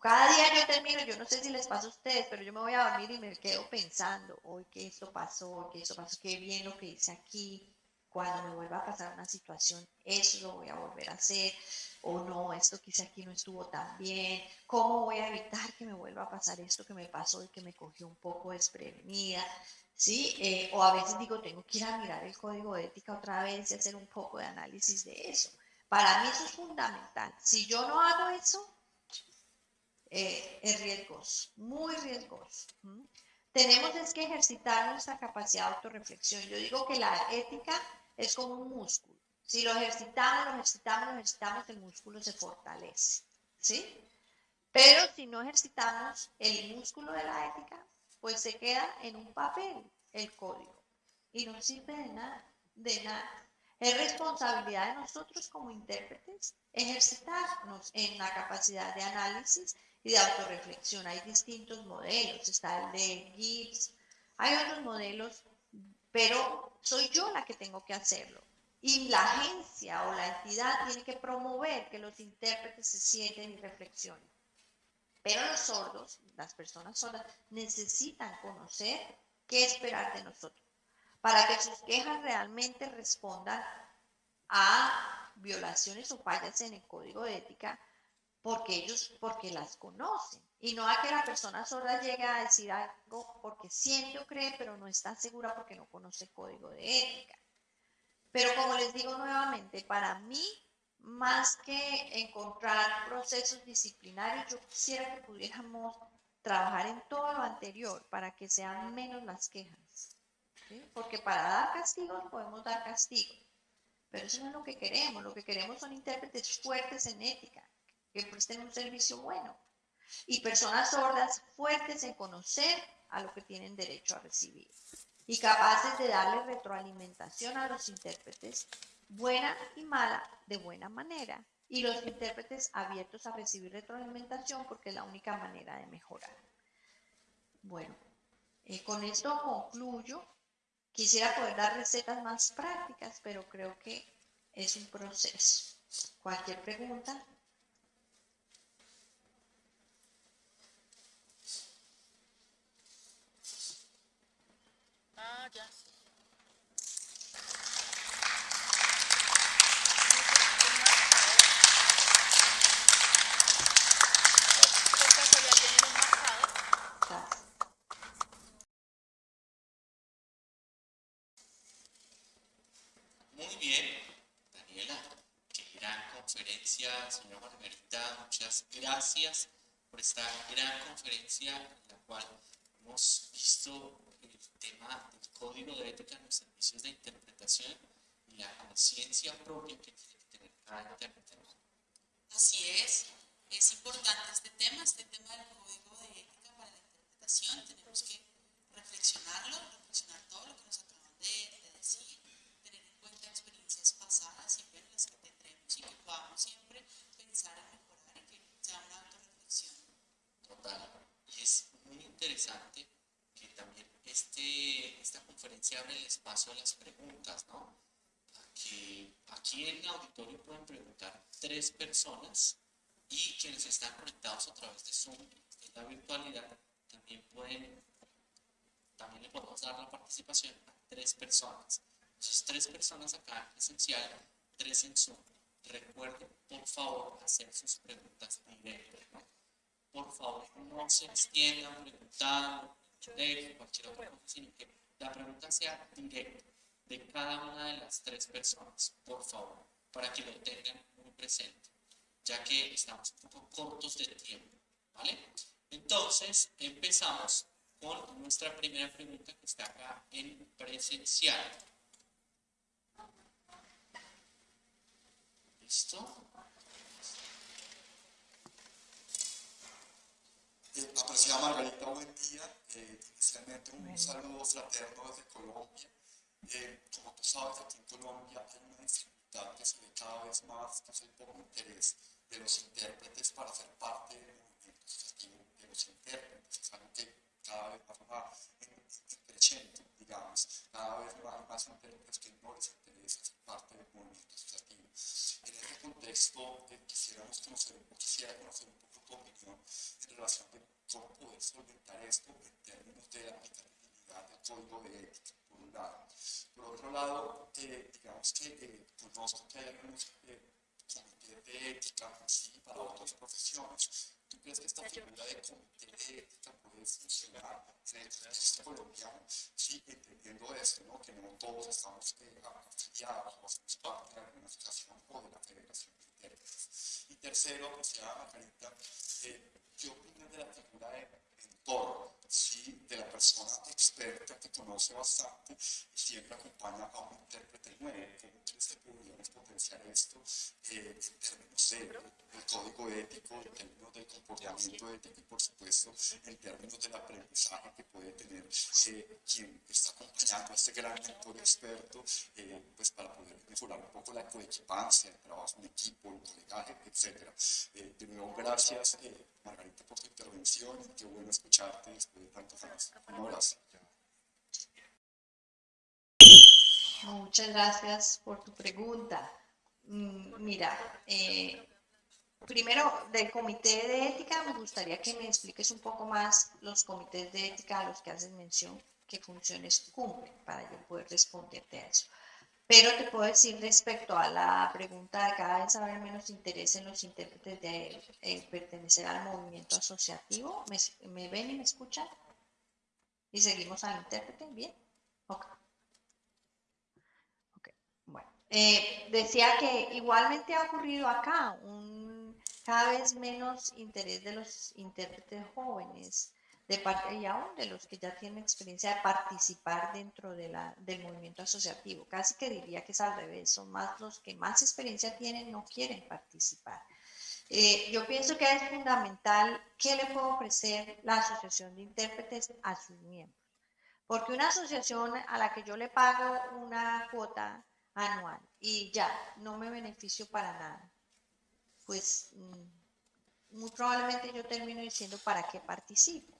Cada día yo termino, yo no sé si les pasa a ustedes, pero yo me voy a dormir y me quedo pensando, hoy que esto pasó, hoy que esto pasó, qué bien lo que hice aquí, cuando me vuelva a pasar una situación, eso lo voy a volver a hacer, o no, esto quizá aquí no estuvo tan bien, cómo voy a evitar que me vuelva a pasar esto que me pasó y que me cogió un poco desprevenida, ¿sí? Eh, o a veces digo, tengo que ir a mirar el código de ética otra vez y hacer un poco de análisis de eso. Para mí eso es fundamental. Si yo no hago eso, eh, es riesgoso, muy riesgoso. Tenemos es que ejercitar nuestra capacidad de autorreflexión. Yo digo que la ética es como un músculo. Si lo ejercitamos, lo ejercitamos, lo ejercitamos, el músculo se fortalece. ¿Sí? Pero si no ejercitamos el músculo de la ética, pues se queda en un papel el código y no sirve de nada, de nada. Es responsabilidad de nosotros como intérpretes ejercitarnos en la capacidad de análisis y de autorreflexión. Hay distintos modelos, está el de Gibbs, hay otros modelos, pero soy yo la que tengo que hacerlo. Y la agencia o la entidad tiene que promover que los intérpretes se sienten y reflexionen. Pero los sordos, las personas sordas, necesitan conocer qué esperar de nosotros para que sus quejas realmente respondan a violaciones o fallas en el código de ética porque ellos, porque las conocen. Y no a que la persona sorda llegue a decir algo porque siente o cree, pero no está segura porque no conoce el código de ética. Pero como les digo nuevamente, para mí, más que encontrar procesos disciplinarios, yo quisiera que pudiéramos trabajar en todo lo anterior para que sean menos las quejas. Porque para dar castigos podemos dar castigos, pero eso no es lo que queremos. Lo que queremos son intérpretes fuertes en ética, que presten un servicio bueno y personas sordas fuertes en conocer a lo que tienen derecho a recibir y capaces de darle retroalimentación a los intérpretes, buena y mala, de buena manera, y los intérpretes abiertos a recibir retroalimentación porque es la única manera de mejorar. Bueno, eh, con esto concluyo. Quisiera poder dar recetas más prácticas, pero creo que es un proceso. Cualquier pregunta. Ah, ya. Por casualidad tienen un marcador. Muy bien, Daniela. Qué gran conferencia, señora Margarita. Muchas gracias por esta gran conferencia en la cual hemos visto el tema código de ética en los servicios de interpretación y la conciencia propia que tiene que tener cada intérprete. Así es, es importante este tema, este tema del código de ética para la interpretación. Tenemos que reflexionarlo, reflexionar todo lo que nos acaban de, de decir, tener en cuenta experiencias pasadas, siempre en las que tendremos y que podamos siempre pensar en mejorar y que sea una autorreflexión. Total. Y es muy interesante que también este, esta conferencia abre el espacio a las preguntas, ¿no? A que aquí en el auditorio pueden preguntar tres personas y quienes están conectados a través de Zoom, de la virtualidad, también pueden, también le podemos dar la participación a tres personas. Entonces, tres personas acá en presencial, tres en Zoom. Recuerden, por favor, hacer sus preguntas directas, ¿no? por favor, no se extiendan preguntando de cualquier otra cosa, sino que la pregunta sea directa de cada una de las tres personas, por favor, para que lo tengan muy presente, ya que estamos un poco cortos de tiempo, ¿vale? Entonces, empezamos con nuestra primera pregunta que está acá en presencial. ¿Listo? Eh, apreciada Margarita, buen día. Eh, inicialmente un saludo fraterno desde Colombia. Eh, como tú sabes, aquí en Colombia hay una dificultad que se ve cada vez más, que es el poco interés de los intérpretes para ser parte del movimiento asociativo de los intérpretes. Es algo que cada vez más va en, en creciendo, digamos. Cada vez más, hay más intérpretes que no les interesa ser parte del movimiento asociativo. En este contexto, eh, quisiéramos conocer, quisiera conocer un poco opinión en relación de cómo poder solventar esto en términos de la aplicabilidad del código de ética, por un lado. Por otro lado, eh, digamos que eh, conozco que hay algunos eh, comités de ética sí, para otras profesiones. ¿Tú crees que esta figura de comité de ética puede funcionar en el contexto colombiano? Sí, entendiendo esto, ¿no? que no todos estamos eh, afiliados o hacemos parte de alguna asociación o de la Federación Y tercero, pues ya, Margarita, eh, ¿qué opinas de la figura de mentor, ¿sí? de la persona experta que conoce bastante y siempre acompaña a un intérprete nuevo? ¿Cómo crees que podríamos potenciar esto eh, en términos de, del código ético, en términos del comportamiento ético y, por supuesto, en términos del aprendizaje que puede tener eh, quien está acompañando a este gran mentor experto, eh, pues para poder mejorar un poco la coequipancia, el trabajo en equipo, el colegaje, etc. Eh, de nuevo, gracias, eh, Margarita, por tu intervención qué bueno escucharte después de tantos años. Muchas gracias por tu pregunta. Mm, Mira, eh, primero del comité de ética me gustaría que me expliques un poco más los comités de ética a los que haces mención, qué funciones cumplen para yo poder responderte a eso. Pero te puedo decir respecto a la pregunta de cada vez haber menos interés en los intérpretes de pertenecer al movimiento asociativo. ¿Me, ven y me escuchan? ¿Y seguimos al intérprete? ¿Bien? Ok. Ok, Bueno, eh, decía que igualmente ha ocurrido acá un cada vez menos interés de los intérpretes jóvenes de parte y aún de los que ya tienen experiencia de participar dentro del movimiento asociativo. Casi que diría que es al revés, son más los que más experiencia tienen, no quieren participar. Eh, yo pienso que es fundamental qué le puede ofrecer la Asociación de Intérpretes a sus miembros. Porque una asociación a la que yo le pago una cuota anual y ya no me beneficio para nada, pues mm, muy probablemente yo termino diciendo para qué participo.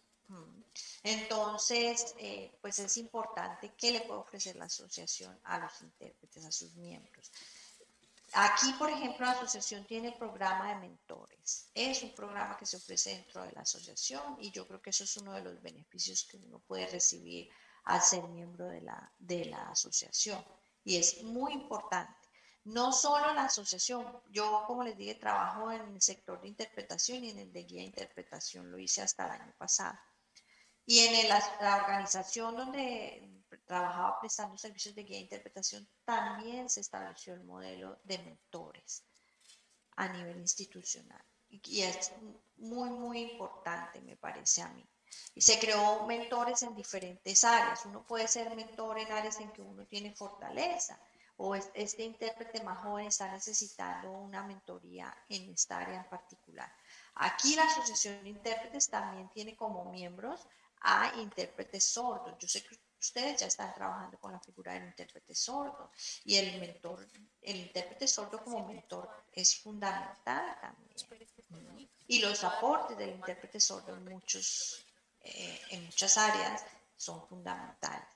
Entonces, eh, pues es importante qué le puede ofrecer la asociación a los intérpretes, a sus miembros. Aquí, por ejemplo, la asociación tiene programa de mentores. Es un programa que se ofrece dentro de la asociación y yo creo que eso es uno de los beneficios que uno puede recibir al ser miembro de la, de la asociación. Y es muy importante. No solo la asociación, yo como les dije, trabajo en el sector de interpretación y en el de guía de interpretación, lo hice hasta el año pasado. Y en la organización donde trabajaba prestando servicios de guía de interpretación, también se estableció el modelo de mentores a nivel institucional. Y es muy, muy importante, me parece a mí. Y se creó mentores en diferentes áreas. Uno puede ser mentor en áreas en que uno tiene fortaleza o este intérprete más joven está necesitando una mentoría en esta área en particular. Aquí la Asociación de Intérpretes también tiene como miembros a intérpretes sordos. Yo sé que ustedes ya están trabajando con la figura del intérprete sordo y el mentor, el intérprete sordo como mentor es fundamental también. Y los aportes del intérprete sordo en, muchos, eh, en muchas áreas son fundamentales.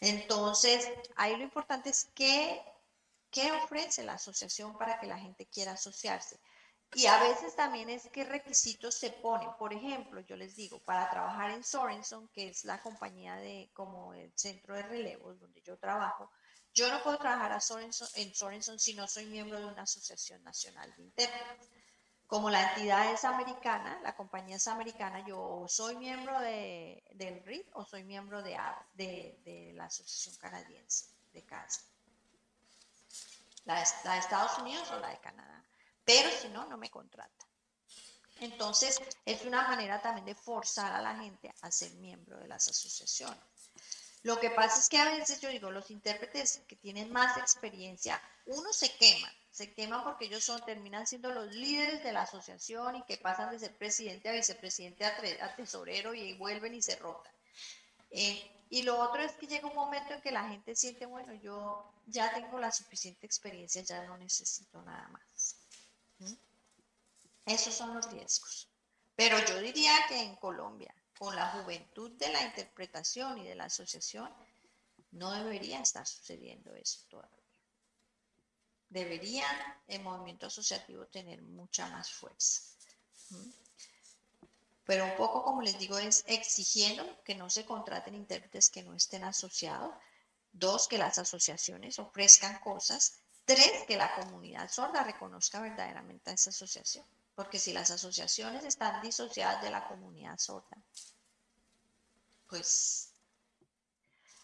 Entonces, ahí lo importante es qué, qué ofrece la asociación para que la gente quiera asociarse. Y a veces también es qué requisitos se ponen. Por ejemplo, yo les digo, para trabajar en Sorenson, que es la compañía de como el centro de relevos donde yo trabajo, yo no puedo trabajar a Sorenson, en Sorenson si no soy miembro de una asociación nacional de intérpretes. Como la entidad es americana, la compañía es americana, yo soy miembro de, del RIT o soy miembro de, la Asociación Canadiense de CASA. La de Estados Unidos o la de Canadá pero si no, no me contrata. Entonces, es una manera también de forzar a la gente a ser miembro de las asociaciones. Lo que pasa es que a veces yo digo, los intérpretes que tienen más experiencia, uno se quema, se quema porque ellos son, terminan siendo los líderes de la asociación y que pasan de ser presidente a vicepresidente a, tesorero y vuelven y se rotan. Eh, y lo otro es que llega un momento en que la gente siente, bueno, yo ya tengo la suficiente experiencia, ya no necesito nada más. Esos son los riesgos. Pero yo diría que en Colombia, con la juventud de la interpretación y de la asociación, no debería estar sucediendo eso todavía. Debería el movimiento asociativo tener mucha más fuerza. Pero un poco, como les digo, es exigiendo que no se contraten intérpretes que no estén asociados. Dos, que las asociaciones ofrezcan cosas Tres, que la comunidad sorda reconozca verdaderamente a esa asociación. Porque si las asociaciones están disociadas de la comunidad sorda, pues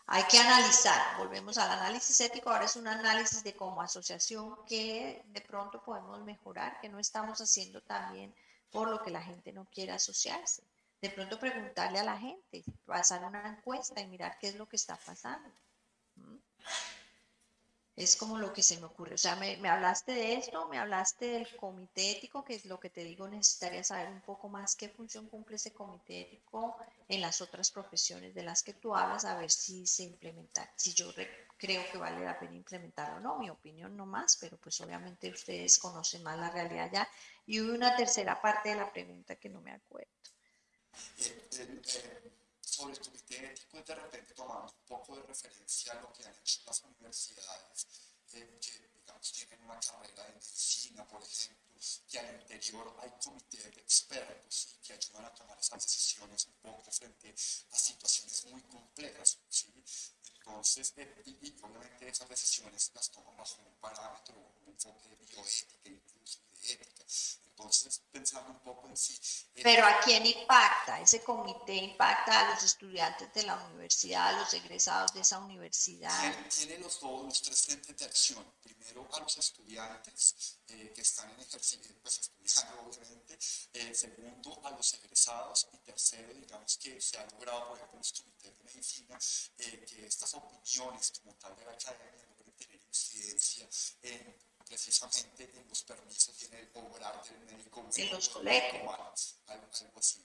hay que analizar. Volvemos al análisis ético. Ahora es un análisis de como asociación que de pronto podemos mejorar, que no estamos haciendo también por lo que la gente no quiere asociarse. De pronto preguntarle a la gente, pasar una encuesta y mirar qué es lo que está pasando. ¿Mm? Es como lo que se me ocurre. O sea, me, hablaste de esto, me hablaste del comité ético, que es lo que te digo, necesitaría saber un poco más qué función cumple ese comité ético en las otras profesiones de las que tú hablas, a ver si se implementa, si yo creo que vale la pena implementarlo o no, mi opinión no más, pero pues obviamente ustedes conocen más la realidad ya. Y una tercera parte de la pregunta que no me acuerdo. Eh, eh, eh, sobre el comité ético de repente tomando un poco de referencia a lo que han hecho las universidades eh, que digamos tienen una carrera de medicina, por ejemplo, que al interior hay comités de expertos ¿sí? que ayudan a tomar esas decisiones un poco frente a situaciones muy complejas. ¿sí? Entonces, eh, y, obviamente esas decisiones las toman bajo un parámetro, un enfoque de bioética, incluso ética. Entonces, pensando un poco en sí. Pero ¿a quién impacta? Ese comité impacta a los estudiantes de la universidad, a los egresados de esa universidad. Tiene, los, dos, los tres frentes de acción. Primero, a los estudiantes eh, que están en ejercicio, pues estudiando, obviamente. Eh, segundo, a los egresados. Y tercero, digamos que se ha logrado, por ejemplo, los comités de medicina, eh, que estas opiniones como tal de la academia logren tener incidencia en precisamente en los permisos en el obrar del médico. En los colegios. algo así.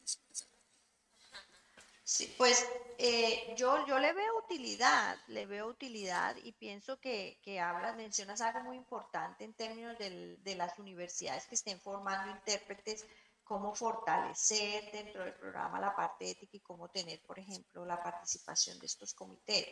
Sí, pues eh, yo, yo le veo utilidad, le veo utilidad y pienso que, que hablas, mencionas algo muy importante en términos del- de las universidades que estén formando intérpretes, cómo fortalecer dentro del programa la parte ética y cómo tener, por ejemplo, la participación de estos comités.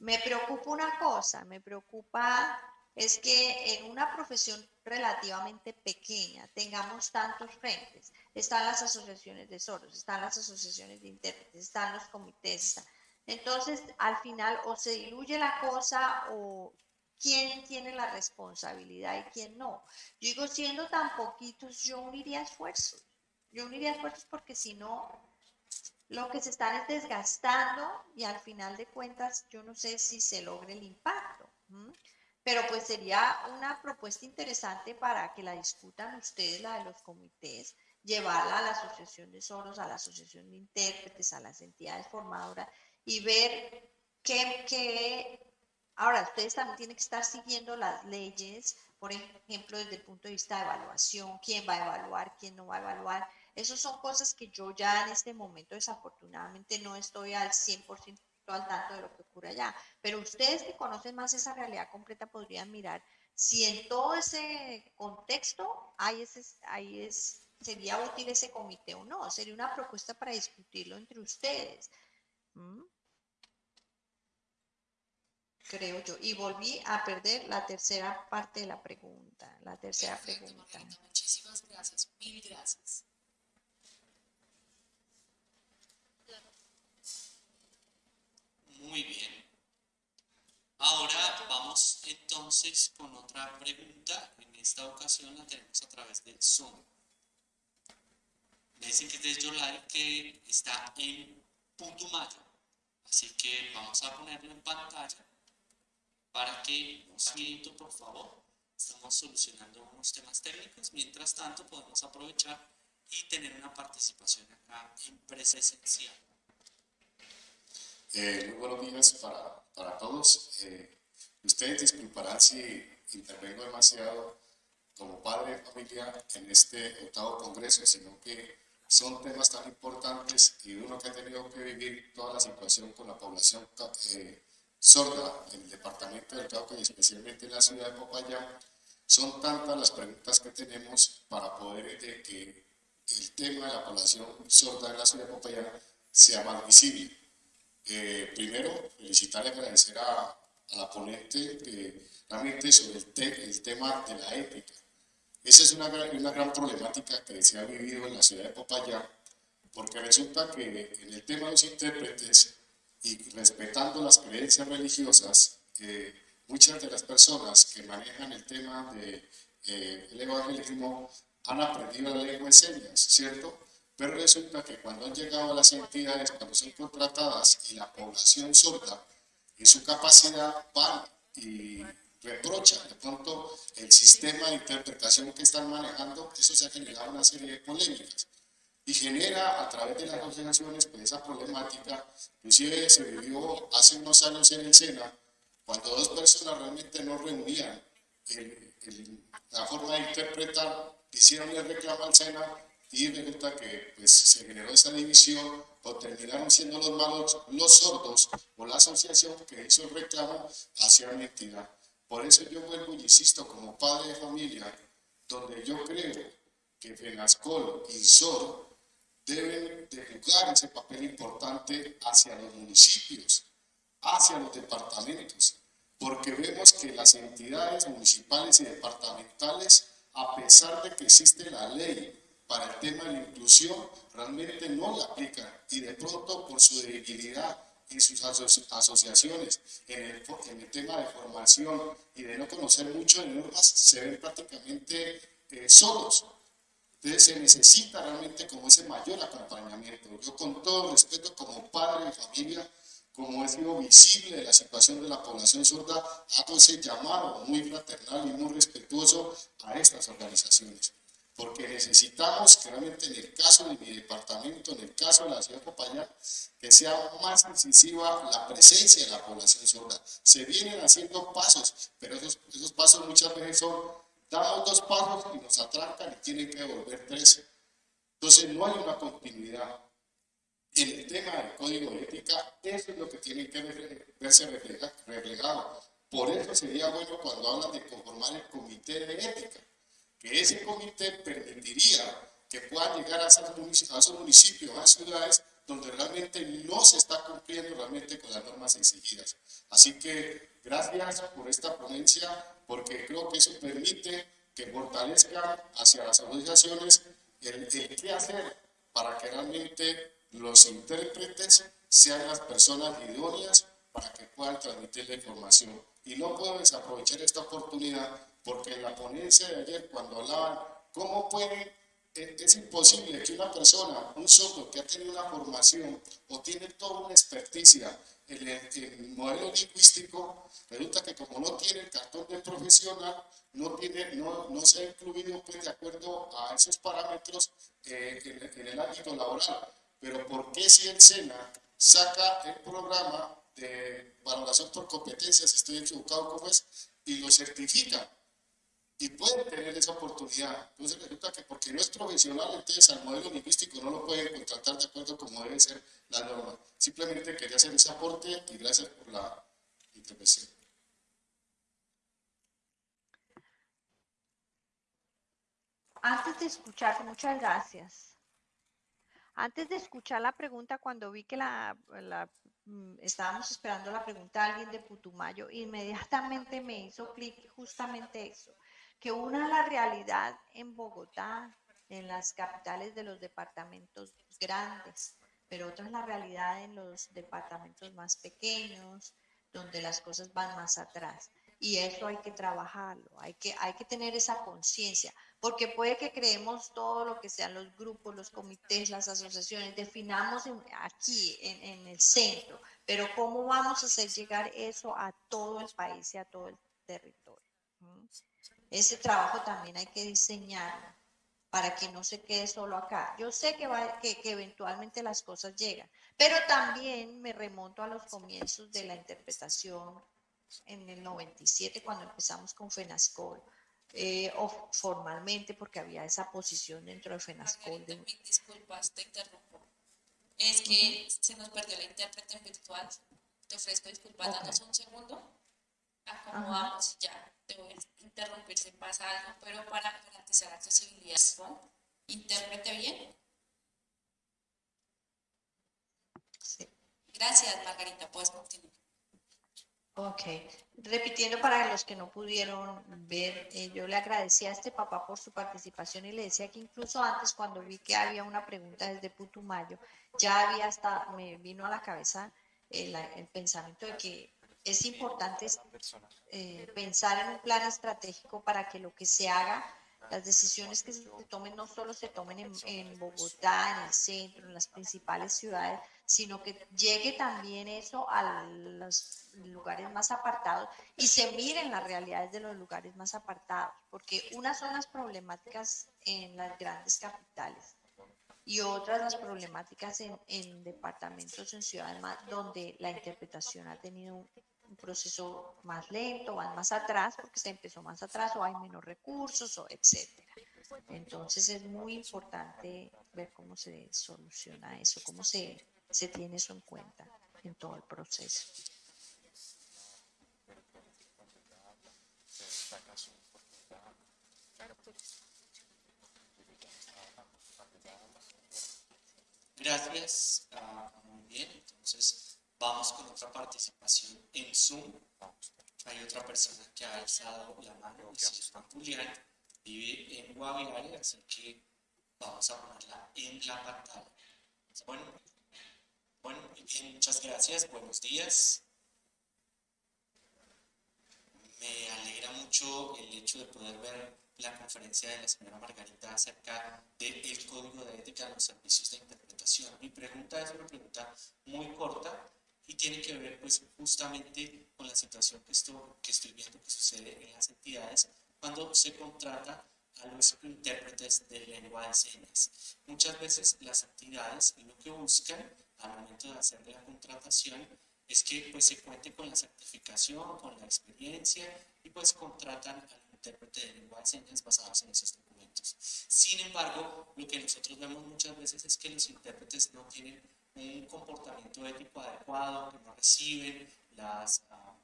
Me preocupa una cosa, me preocupa es que en una profesión relativamente pequeña tengamos tantos frentes. Están las asociaciones de sordos, están las asociaciones de intérpretes, están los comités. Entonces, al final, o se diluye la cosa o quién tiene la responsabilidad y quién no. Yo digo, siendo tan poquitos, yo uniría esfuerzos. Yo uniría esfuerzos porque si no, lo que se están es desgastando y al final de cuentas, yo no sé si se logre el impacto. Pero pues sería una propuesta interesante para que la discutan ustedes, la de los comités, llevarla a la Asociación de Soros, a la Asociación de Intérpretes, a las entidades formadoras y ver qué, qué- Ahora, ustedes también tienen que estar siguiendo las leyes, por ejemplo, desde el punto de vista de evaluación, quién va a evaluar, quién no va a evaluar. Esas son cosas que yo ya en este momento desafortunadamente no estoy al 100% al tanto de lo que ocurre allá. Pero ustedes que conocen más esa realidad completa podrían mirar si en todo ese contexto hay ese, hay es, sería útil ese comité o no. Sería una propuesta para discutirlo entre ustedes. ¿Mm? Creo yo. Y volví a perder la tercera parte de la pregunta. La tercera Perfecto, pregunta. Margarita, muchísimas gracias, mil gracias. Muy bien. Ahora vamos entonces con otra pregunta. En esta ocasión la tenemos a través de Zoom. Me dicen que es de que está en Putumayo. Así que vamos a ponerlo en pantalla para que un segundito, por favor. Estamos solucionando unos temas técnicos. Mientras tanto, podemos aprovechar y tener una participación acá en presencial. Eh, muy buenos días para, para todos. Eh, ustedes disculparán si intervengo demasiado como padre de familia en este octavo congreso, sino que son temas tan importantes y uno que ha tenido que vivir toda la situación con la población eh, sorda en el departamento del Cauca y especialmente en la ciudad de Popayán, son tantas las preguntas que tenemos para poder de que el tema de la población sorda en la ciudad de Popayán sea más visible. Eh, primero, felicitar y agradecer a, a la ponente que realmente sobre el, te- el tema de la ética. Esa es una una gran problemática que se ha vivido en la ciudad de Popayán, porque resulta que en el tema de los intérpretes y respetando las creencias religiosas, eh, muchas de las personas que manejan el tema del de, el evangelismo han aprendido la lengua de señas, ¿cierto? Pero resulta que cuando han llegado a las entidades, cuando son contratadas y la población sorda, en su capacidad van y reprochan de pronto el sistema de interpretación que están manejando, eso se ha generado una serie de polémicas. Y genera a través de las asociaciones pues, esa problemática, inclusive se vivió hace unos años en el SENA, cuando dos personas realmente no reunían el- el- la forma de interpretar, hicieron el reclamo al SENA y resulta que pues, se generó esa división o terminaron siendo los malos los sordos o la asociación que hizo el reclamo hacia una entidad. Por eso yo vuelvo y insisto como padre de familia, donde yo creo que FENASCOL y SOR deben de jugar ese papel importante hacia los municipios, hacia los departamentos, porque vemos que las entidades municipales y departamentales, a pesar de que existe la ley para el tema de la inclusión, realmente no la aplican y de pronto por su debilidad en sus aso- asociaciones, en el, en el tema de formación y de no conocer mucho de normas, se ven prácticamente eh, solos. Entonces se necesita realmente como ese mayor acompañamiento. Yo con todo respeto como padre de familia, como he sido visible de la situación de la población sorda, hago ese llamado muy fraternal y muy respetuoso a estas organizaciones. Porque necesitamos que realmente en el caso de mi departamento, en el caso de la ciudad de Popayán, que sea más incisiva la presencia de la población sorda. Se vienen haciendo pasos, pero esos, esos pasos muchas veces son damos dos pasos y nos atrancan y tienen que devolver tres. Entonces no hay una continuidad. En el tema del código de ética, eso es lo que tiene que verse reflejado. Por eso sería bueno cuando hablan de conformar el comité de ética, que ese comité permitiría que puedan llegar a esos municipios, a ciudades donde realmente no se está cumpliendo realmente con las normas exigidas. Así que gracias por esta ponencia, porque creo que eso permite que fortalezca hacia las asociaciones el, el qué hacer para que realmente los intérpretes sean las personas idóneas para que puedan transmitir la información. Y no puedo desaprovechar esta oportunidad porque en la ponencia de ayer, cuando hablaban cómo pueden es imposible que una persona, un sordo que ha tenido una formación o tiene toda una experticia en el, modelo lingüístico, resulta que como no tiene el cartón de profesional, no, tiene, no, no se ha incluido pues, de acuerdo a esos parámetros eh, en, en, el ámbito laboral. Pero ¿por qué si el SENA saca el programa de valoración por competencias, estoy equivocado como es, y lo certifica? Y pueden tener esa oportunidad. Entonces resulta que porque no es profesional, entonces al modelo lingüístico no lo pueden contratar de acuerdo como debe ser la norma. Simplemente quería hacer ese aporte y gracias por la intervención. Antes de escuchar, muchas gracias. Antes de escuchar la pregunta, cuando vi que la, la mm, estábamos esperando la pregunta de alguien de Putumayo, inmediatamente me hizo clic justamente eso que una la realidad en Bogotá, en las capitales de los departamentos grandes, pero otra es la realidad en los departamentos más pequeños, donde las cosas van más atrás. Y eso hay que trabajarlo, hay que, hay que tener esa conciencia, porque puede que creemos todo lo que sean los grupos, los comités, las asociaciones, definamos aquí, en, el centro, pero ¿cómo vamos a hacer llegar eso a todo el país y a todo el territorio? ¿Mm? Ese trabajo también hay que diseñarlo para que no se quede solo acá. Yo sé que, va, que, eventualmente las cosas llegan, pero también me remonto a los comienzos de la interpretación en el 97, cuando empezamos con FENASCOL, eh, o formalmente porque había esa posición dentro de FENASCOL. De... Disculpas, te interrumpo. Es que se nos perdió la intérprete virtual. Te ofrezco disculpas, danos un segundo. Acomodamos ya te voy a interrumpir si pasa algo, pero para garantizar accesibilidad intérprete bien. Sí. Gracias, Margarita, puedes continuar. Ok, repitiendo para los que no pudieron ver, eh, yo le agradecí a este papá por su participación y le decía que incluso antes cuando vi que había una pregunta desde Putumayo, ya había hasta, me vino a la cabeza el, el pensamiento de que es importante eh, pensar en un plan estratégico para que lo que se haga, las decisiones que se tomen no solo se tomen en, Bogotá, en el centro, en las principales ciudades, sino que llegue también eso a los lugares más apartados y se miren las realidades de los lugares más apartados, porque unas son las problemáticas en las grandes capitales y otras las problemáticas en, en departamentos, en ciudades más, donde la interpretación ha tenido un proceso más lento, van más atrás porque se empezó más atrás o hay menos recursos o etcétera. Entonces es muy importante ver cómo se soluciona eso, cómo se, se tiene eso en cuenta en todo el proceso. Gracias. Ah, muy bien, entonces Vamos con otra participación en Zoom. Hay otra persona que ha alzado la mano, se llama Julián, vive en Guaviare, así que vamos a ponerla en la pantalla. Bueno, bueno, bien, muchas gracias, buenos días. Me alegra mucho el hecho de poder ver la conferencia de la señora Margarita acerca del código de ética de los servicios de interpretación. Mi pregunta es una pregunta muy corta, y tiene que ver pues justamente con la situación que estoy, que estoy viendo que sucede en las entidades cuando se contrata a los intérpretes de lengua de señas. Muchas veces las entidades lo que buscan al momento de hacer la contratación es que pues se cuente con la certificación, con la experiencia y pues contratan a intérprete de lengua de señas basados en esos Sin embargo, lo que nosotros vemos muchas veces es que los intérpretes no tienen un comportamiento ético adecuado, que no reciben las ah,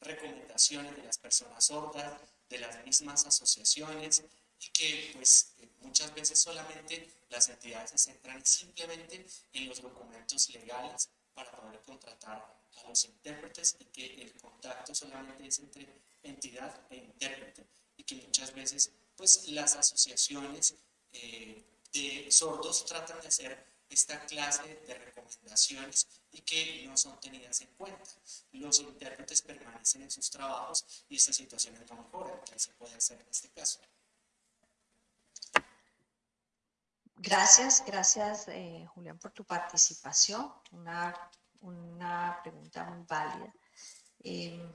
recomendaciones de las personas sordas, de las mismas asociaciones y que pues eh, muchas veces solamente las entidades se centran simplemente en los documentos legales para poder contratar a los intérpretes y que el contacto solamente es entre entidad e intérprete y que muchas veces pues las asociaciones eh, de sordos tratan de hacer esta clase de recomendaciones y que no son tenidas en cuenta. Los intérpretes permanecen en sus trabajos y esta situación es no mejora. ¿Qué se puede hacer en este caso? Gracias, gracias eh, Julián por tu participación. Una, una pregunta muy válida. Eh,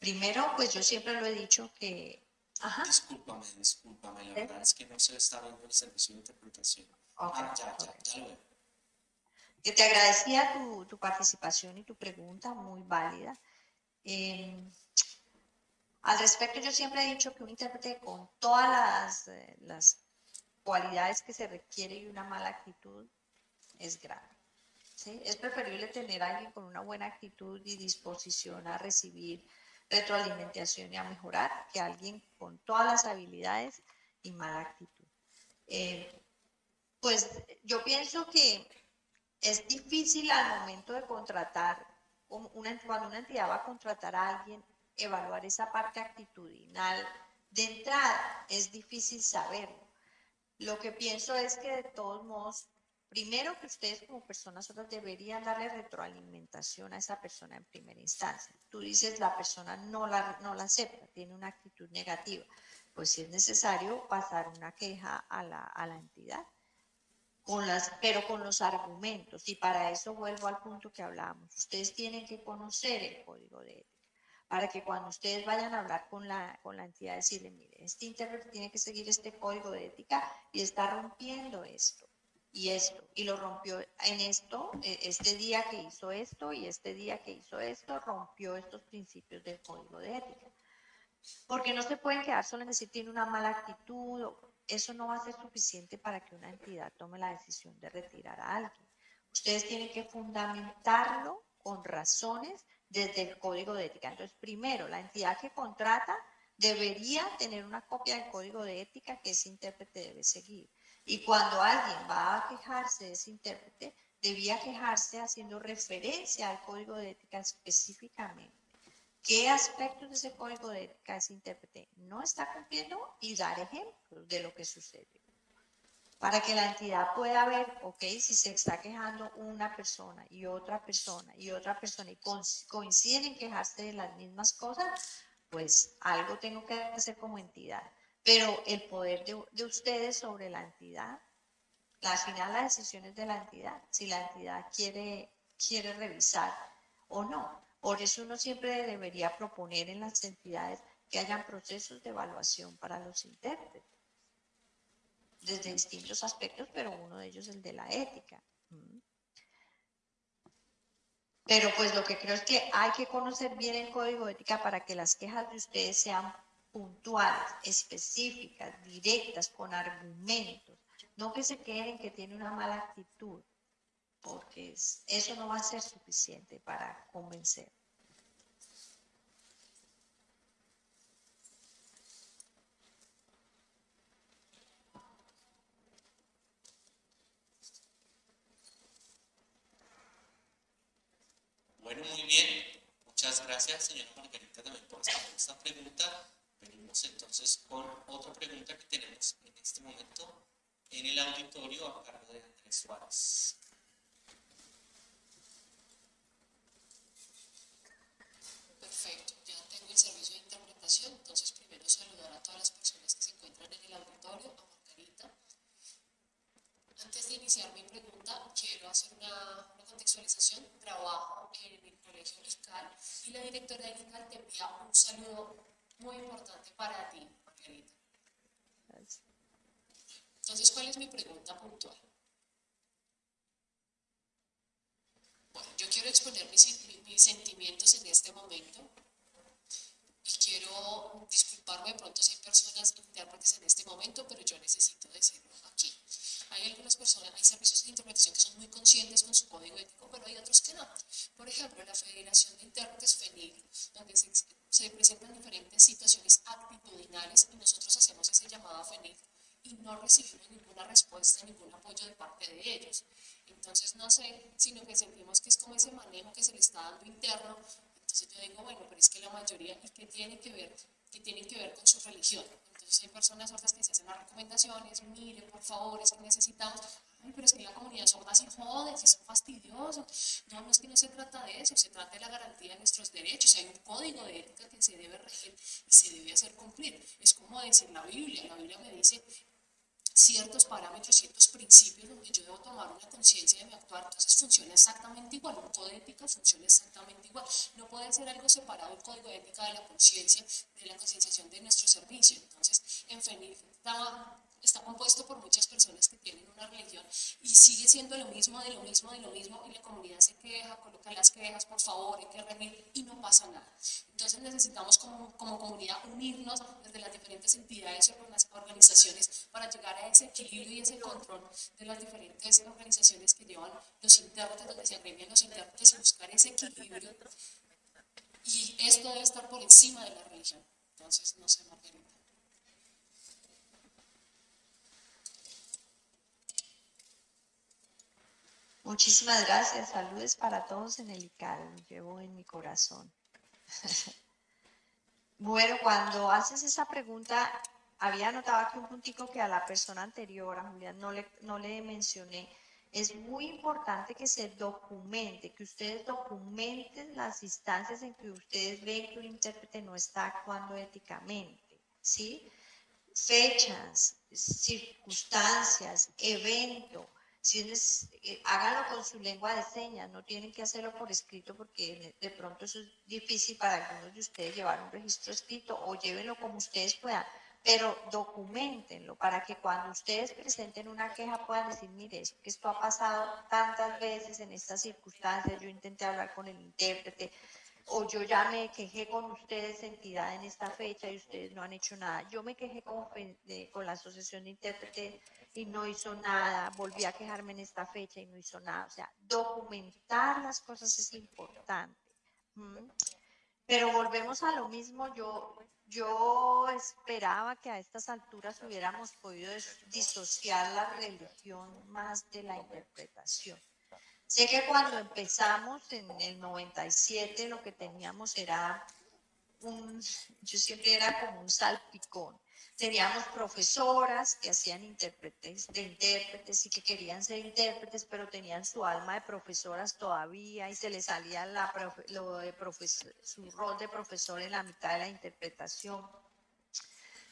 primero, pues yo siempre lo he dicho que... Ajá. Discúlpame, discúlpame, la verdad es que no se está viendo el servicio de interpretación. ah, ya, ya, ya lo veo. Que te agradecía tu, tu, participación y tu pregunta, muy válida. Eh, al respecto, yo siempre he dicho que un intérprete con todas las, eh, las cualidades que se requiere y una mala actitud es grave. ¿sí? Es preferible tener a alguien con una buena actitud y disposición a recibir retroalimentación y a mejorar que alguien con todas las habilidades y mala actitud. Eh, pues yo pienso que es difícil al momento de contratar, cuando una entidad va a contratar a alguien, evaluar esa parte actitudinal. De entrada, es difícil saberlo lo que pienso es que de todos modos, primero que ustedes como personas otras deberían darle retroalimentación a esa persona en primera instancia. Tú dices la persona no la, no la acepta, tiene una actitud negativa. Pues si es necesario pasar una queja a la, a la entidad, pero con los argumentos. Y para eso vuelvo al punto que hablábamos. Ustedes tienen que conocer el código de ética para que cuando ustedes vayan a hablar con la, con la entidad, decirle, mire, este intérprete tiene que seguir este código de ética y está rompiendo esto y esto, y lo rompió en esto, e, este día que hizo esto y este día que hizo esto, rompió estos principios del código de ética. Porque no se pueden quedar solo en decir tiene una mala actitud, eso no va a ser suficiente para que una entidad tome la decisión de retirar a alguien. Ustedes tienen que fundamentarlo con razones desde el código de ética. Entonces, primero, la entidad que contrata debería tener una copia del código de ética que ese intérprete debe seguir. Y cuando alguien va a quejarse de ese intérprete, debía quejarse haciendo referencia al código de ética específicamente. ¿Qué aspectos de ese código de ética ese intérprete no está cumpliendo? Y dar ejemplos de lo que sucede para que la entidad pueda ver, ok, si se está quejando una persona y otra persona y otra persona y coinciden en quejarse de las mismas cosas, pues algo tengo que hacer como entidad. Pero el poder de, ustedes sobre la entidad, al final la decisión es de la entidad, si la entidad quiere, quiere revisar o no. Por eso uno siempre debería proponer en las entidades que hayan procesos de evaluación para los intérpretes desde distintos aspectos, pero uno de ellos es el de la ética. Mm. Pero pues lo que creo es que hay que conocer bien el código ética para que las quejas de ustedes sean puntuales, específicas, directas, con argumentos. No que se queden que tiene una mala actitud, porque eso no va a ser suficiente para convencer. Bueno, muy bien. Muchas gracias, señora Margarita, también por esta pregunta. Venimos entonces con otra pregunta que tenemos en este momento en el auditorio a cargo de Andrés Suárez. Perfecto, ya tengo el servicio de interpretación, entonces primero saludar a todas las personas que se encuentran en el auditorio, a Margarita. Antes de iniciar mi pregunta, quiero hacer una, una contextualización. Trabajo en el Colegio Fiscal y la directora del Fiscal te envía un saludo muy importante para ti, Margarita. Entonces, ¿cuál es mi pregunta puntual? Bueno, yo quiero exponer mis, mis sentimientos en este momento y quiero disculpar disculparme de pronto si hay personas intérpretes en este momento, pero yo necesito decirlo aquí. Hay algunas personas, hay servicios de interpretación que son muy conscientes con su código ético, pero hay otros que no. Por ejemplo, la Federación de Intérpretes FENIL, donde se, se presentan diferentes situaciones actitudinales y nosotros hacemos ese llamado a FENIL y no recibimos ninguna respuesta, ningún apoyo de parte de ellos. Entonces, no sé, sino que sentimos que es como ese manejo que se le está dando interno. Entonces yo digo, bueno, pero es que la mayoría, ¿y qué tiene que ver? que tienen que ver con su religión. Entonces hay personas sordas que se hacen las recomendaciones, mire, por favor, es que necesitamos, ay, pero es que la comunidad sorda se jode, si son fastidiosos. No, no es que no se trata de eso, se trata de la garantía de nuestros derechos. Hay un código de ética que se debe regir y se debe hacer cumplir. Es como decir la Biblia, la Biblia me dice, ciertos parámetros, ciertos principios donde yo debo tomar una conciencia de mi actuar, entonces funciona exactamente igual, un código de ética funciona exactamente igual, no puede ser algo separado el código de ética de la conciencia, de la concienciación de nuestro servicio, entonces en FENIF está compuesto por muchas personas que tienen una religión y sigue siendo lo mismo, de lo mismo, de lo mismo, y la comunidad se queja, coloca las quejas, por favor, hay que remir, y no pasa nada. Entonces necesitamos como, como comunidad unirnos desde las diferentes entidades y organizaciones para llegar a ese equilibrio y ese control de las diferentes organizaciones que llevan los intérpretes, donde se agremian los intérpretes y buscar ese equilibrio. Y esto debe estar por encima de la religión. Entonces, no sé, Margarita. Muchísimas gracias. Saludes para todos en el ICAR. Lo llevo en mi corazón. <laughs> bueno, cuando haces esa pregunta, había notado aquí un puntico que a la persona anterior, a Julián, no le, no le mencioné. Es muy importante que se documente, que ustedes documenten las instancias en que ustedes ven que un intérprete no está actuando éticamente, ¿sí? Fechas, circunstancias, evento, si eh, háganlo con su lengua de señas, no tienen que hacerlo por escrito porque de pronto eso es difícil para algunos de ustedes llevar un registro escrito o llévenlo como ustedes puedan, pero documentenlo para que cuando ustedes presenten una queja puedan decir, mire, esto ha pasado tantas veces en estas circunstancias, yo intenté hablar con el intérprete, o yo ya me quejé con ustedes, entidad, en esta fecha y ustedes no han hecho nada. Yo me quejé con, con la Asociación de Intérpretes y no hizo nada, volví a quejarme en esta fecha y no hizo nada. O sea, documentar las cosas es importante. Pero volvemos a lo mismo, yo, yo esperaba que a estas alturas hubiéramos podido disociar la religión más de la interpretación. Sé que cuando empezamos en el 97 lo que teníamos era un, yo siempre era como un salpicón Teníamos profesoras que hacían intérpretes de intérpretes y que querían ser intérpretes, pero tenían su alma de profesoras todavía y se les salía la de su rol de profesor en la mitad de la interpretación.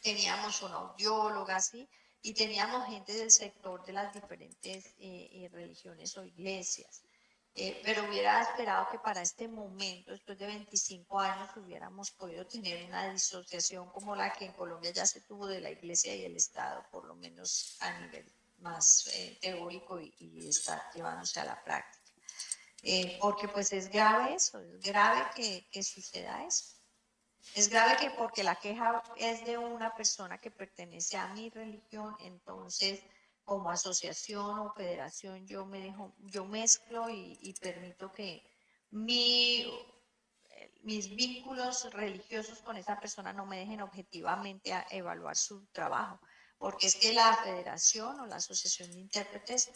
Teníamos una audióloga, ¿sí? Y teníamos gente del sector de las diferentes eh, eh, religiones o iglesias. Eh, pero hubiera esperado que para este momento, después de 25 años, hubiéramos podido tener una disociación como la que en Colombia ya se tuvo de la Iglesia y el Estado, por lo menos a nivel más eh, teórico y, está llevándose a la práctica. Eh, porque pues es grave eso, es grave que, que suceda eso. Es grave que porque la queja es de una persona que pertenece a mi religión, entonces como asociación o federación yo me dejo, yo mezclo y, permito que mi, mis vínculos religiosos con esa persona no me dejen objetivamente a evaluar su trabajo, porque es que la federación o la asociación de intérpretes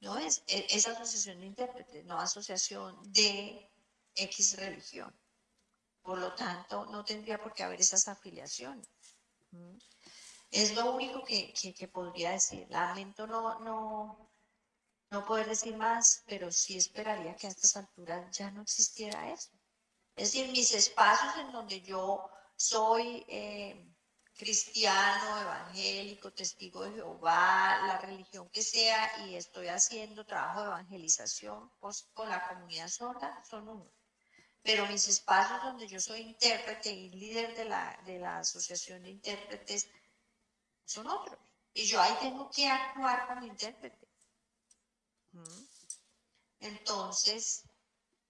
no es, e, es asociación de intérpretes, no asociación de X religión. Por lo tanto, no tendría por qué haber esas afiliaciones. Es lo único que, podría decir. Lamento no, no, no poder decir más, pero sí esperaría que a estas alturas ya no existiera eso. Es decir, mis espacios en donde yo soy eh, cristiano, evangélico, testigo de Jehová, la religión que sea, y estoy haciendo trabajo de evangelización pues, con la comunidad sorda, son unos. Pero mis espacios donde yo soy intérprete y líder de la, de la Asociación de Intérpretes son otros. Y yo ahí tengo que actuar como intérprete. Entonces,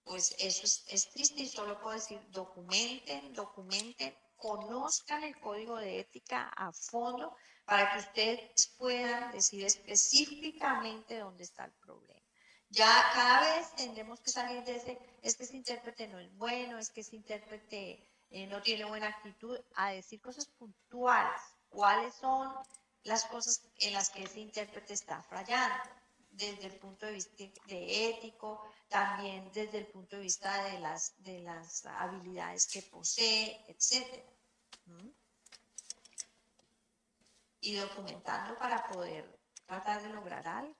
pues eso es, triste y solo puedo decir, documenten, documenten conozcan el código de ética a fondo para que ustedes puedan decir específicamente dónde está el problema. Ya cada vez tendremos que salir de ese, es que ese intérprete no es bueno, es que ese intérprete eh, no tiene buena actitud, a decir cosas puntuales, cuáles son las cosas en las que ese intérprete está fallando, desde el punto de vista de ético, también desde el punto de vista de las, de las habilidades que posee, etc. ¿Mm? Y documentando para poder tratar de lograr algo.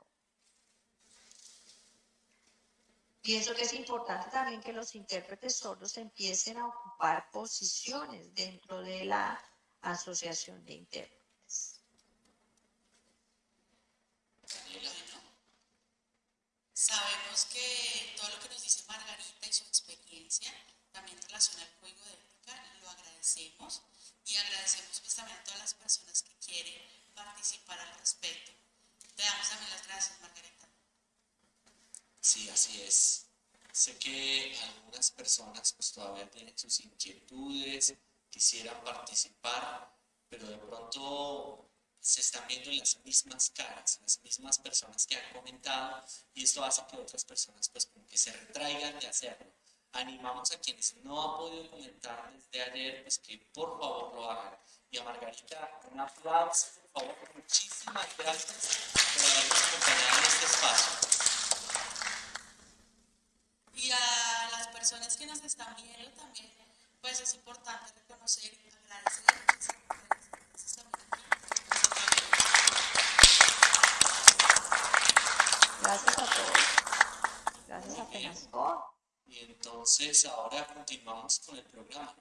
Pienso que es importante también que los intérpretes sordos empiecen a ocupar posiciones dentro de la asociación de intérpretes. Sabemos que todo lo que nos dice Margarita y su experiencia también en relación al código de ética lo agradecemos y agradecemos pues también a todas las personas que quieren participar al respecto. Te damos también las gracias, Margarita. Sí, así es. Sé que algunas personas pues todavía tienen sus inquietudes, quisieran participar, pero de pronto se están viendo las mismas caras, las mismas personas que han comentado y esto hace que otras personas pues como que se retraigan de hacerlo. Animamos a quienes no han podido comentar desde ayer pues que por favor lo hagan. Y a Margarita, un aplauso, por favor, muchísimas gracias por habernos acompañado en este espacio. Y a las personas que nos están viendo también, pues es importante reconocer y agradecer. Gracias a todos. Gracias a. Penascor. Y entonces ahora continuamos con el programa.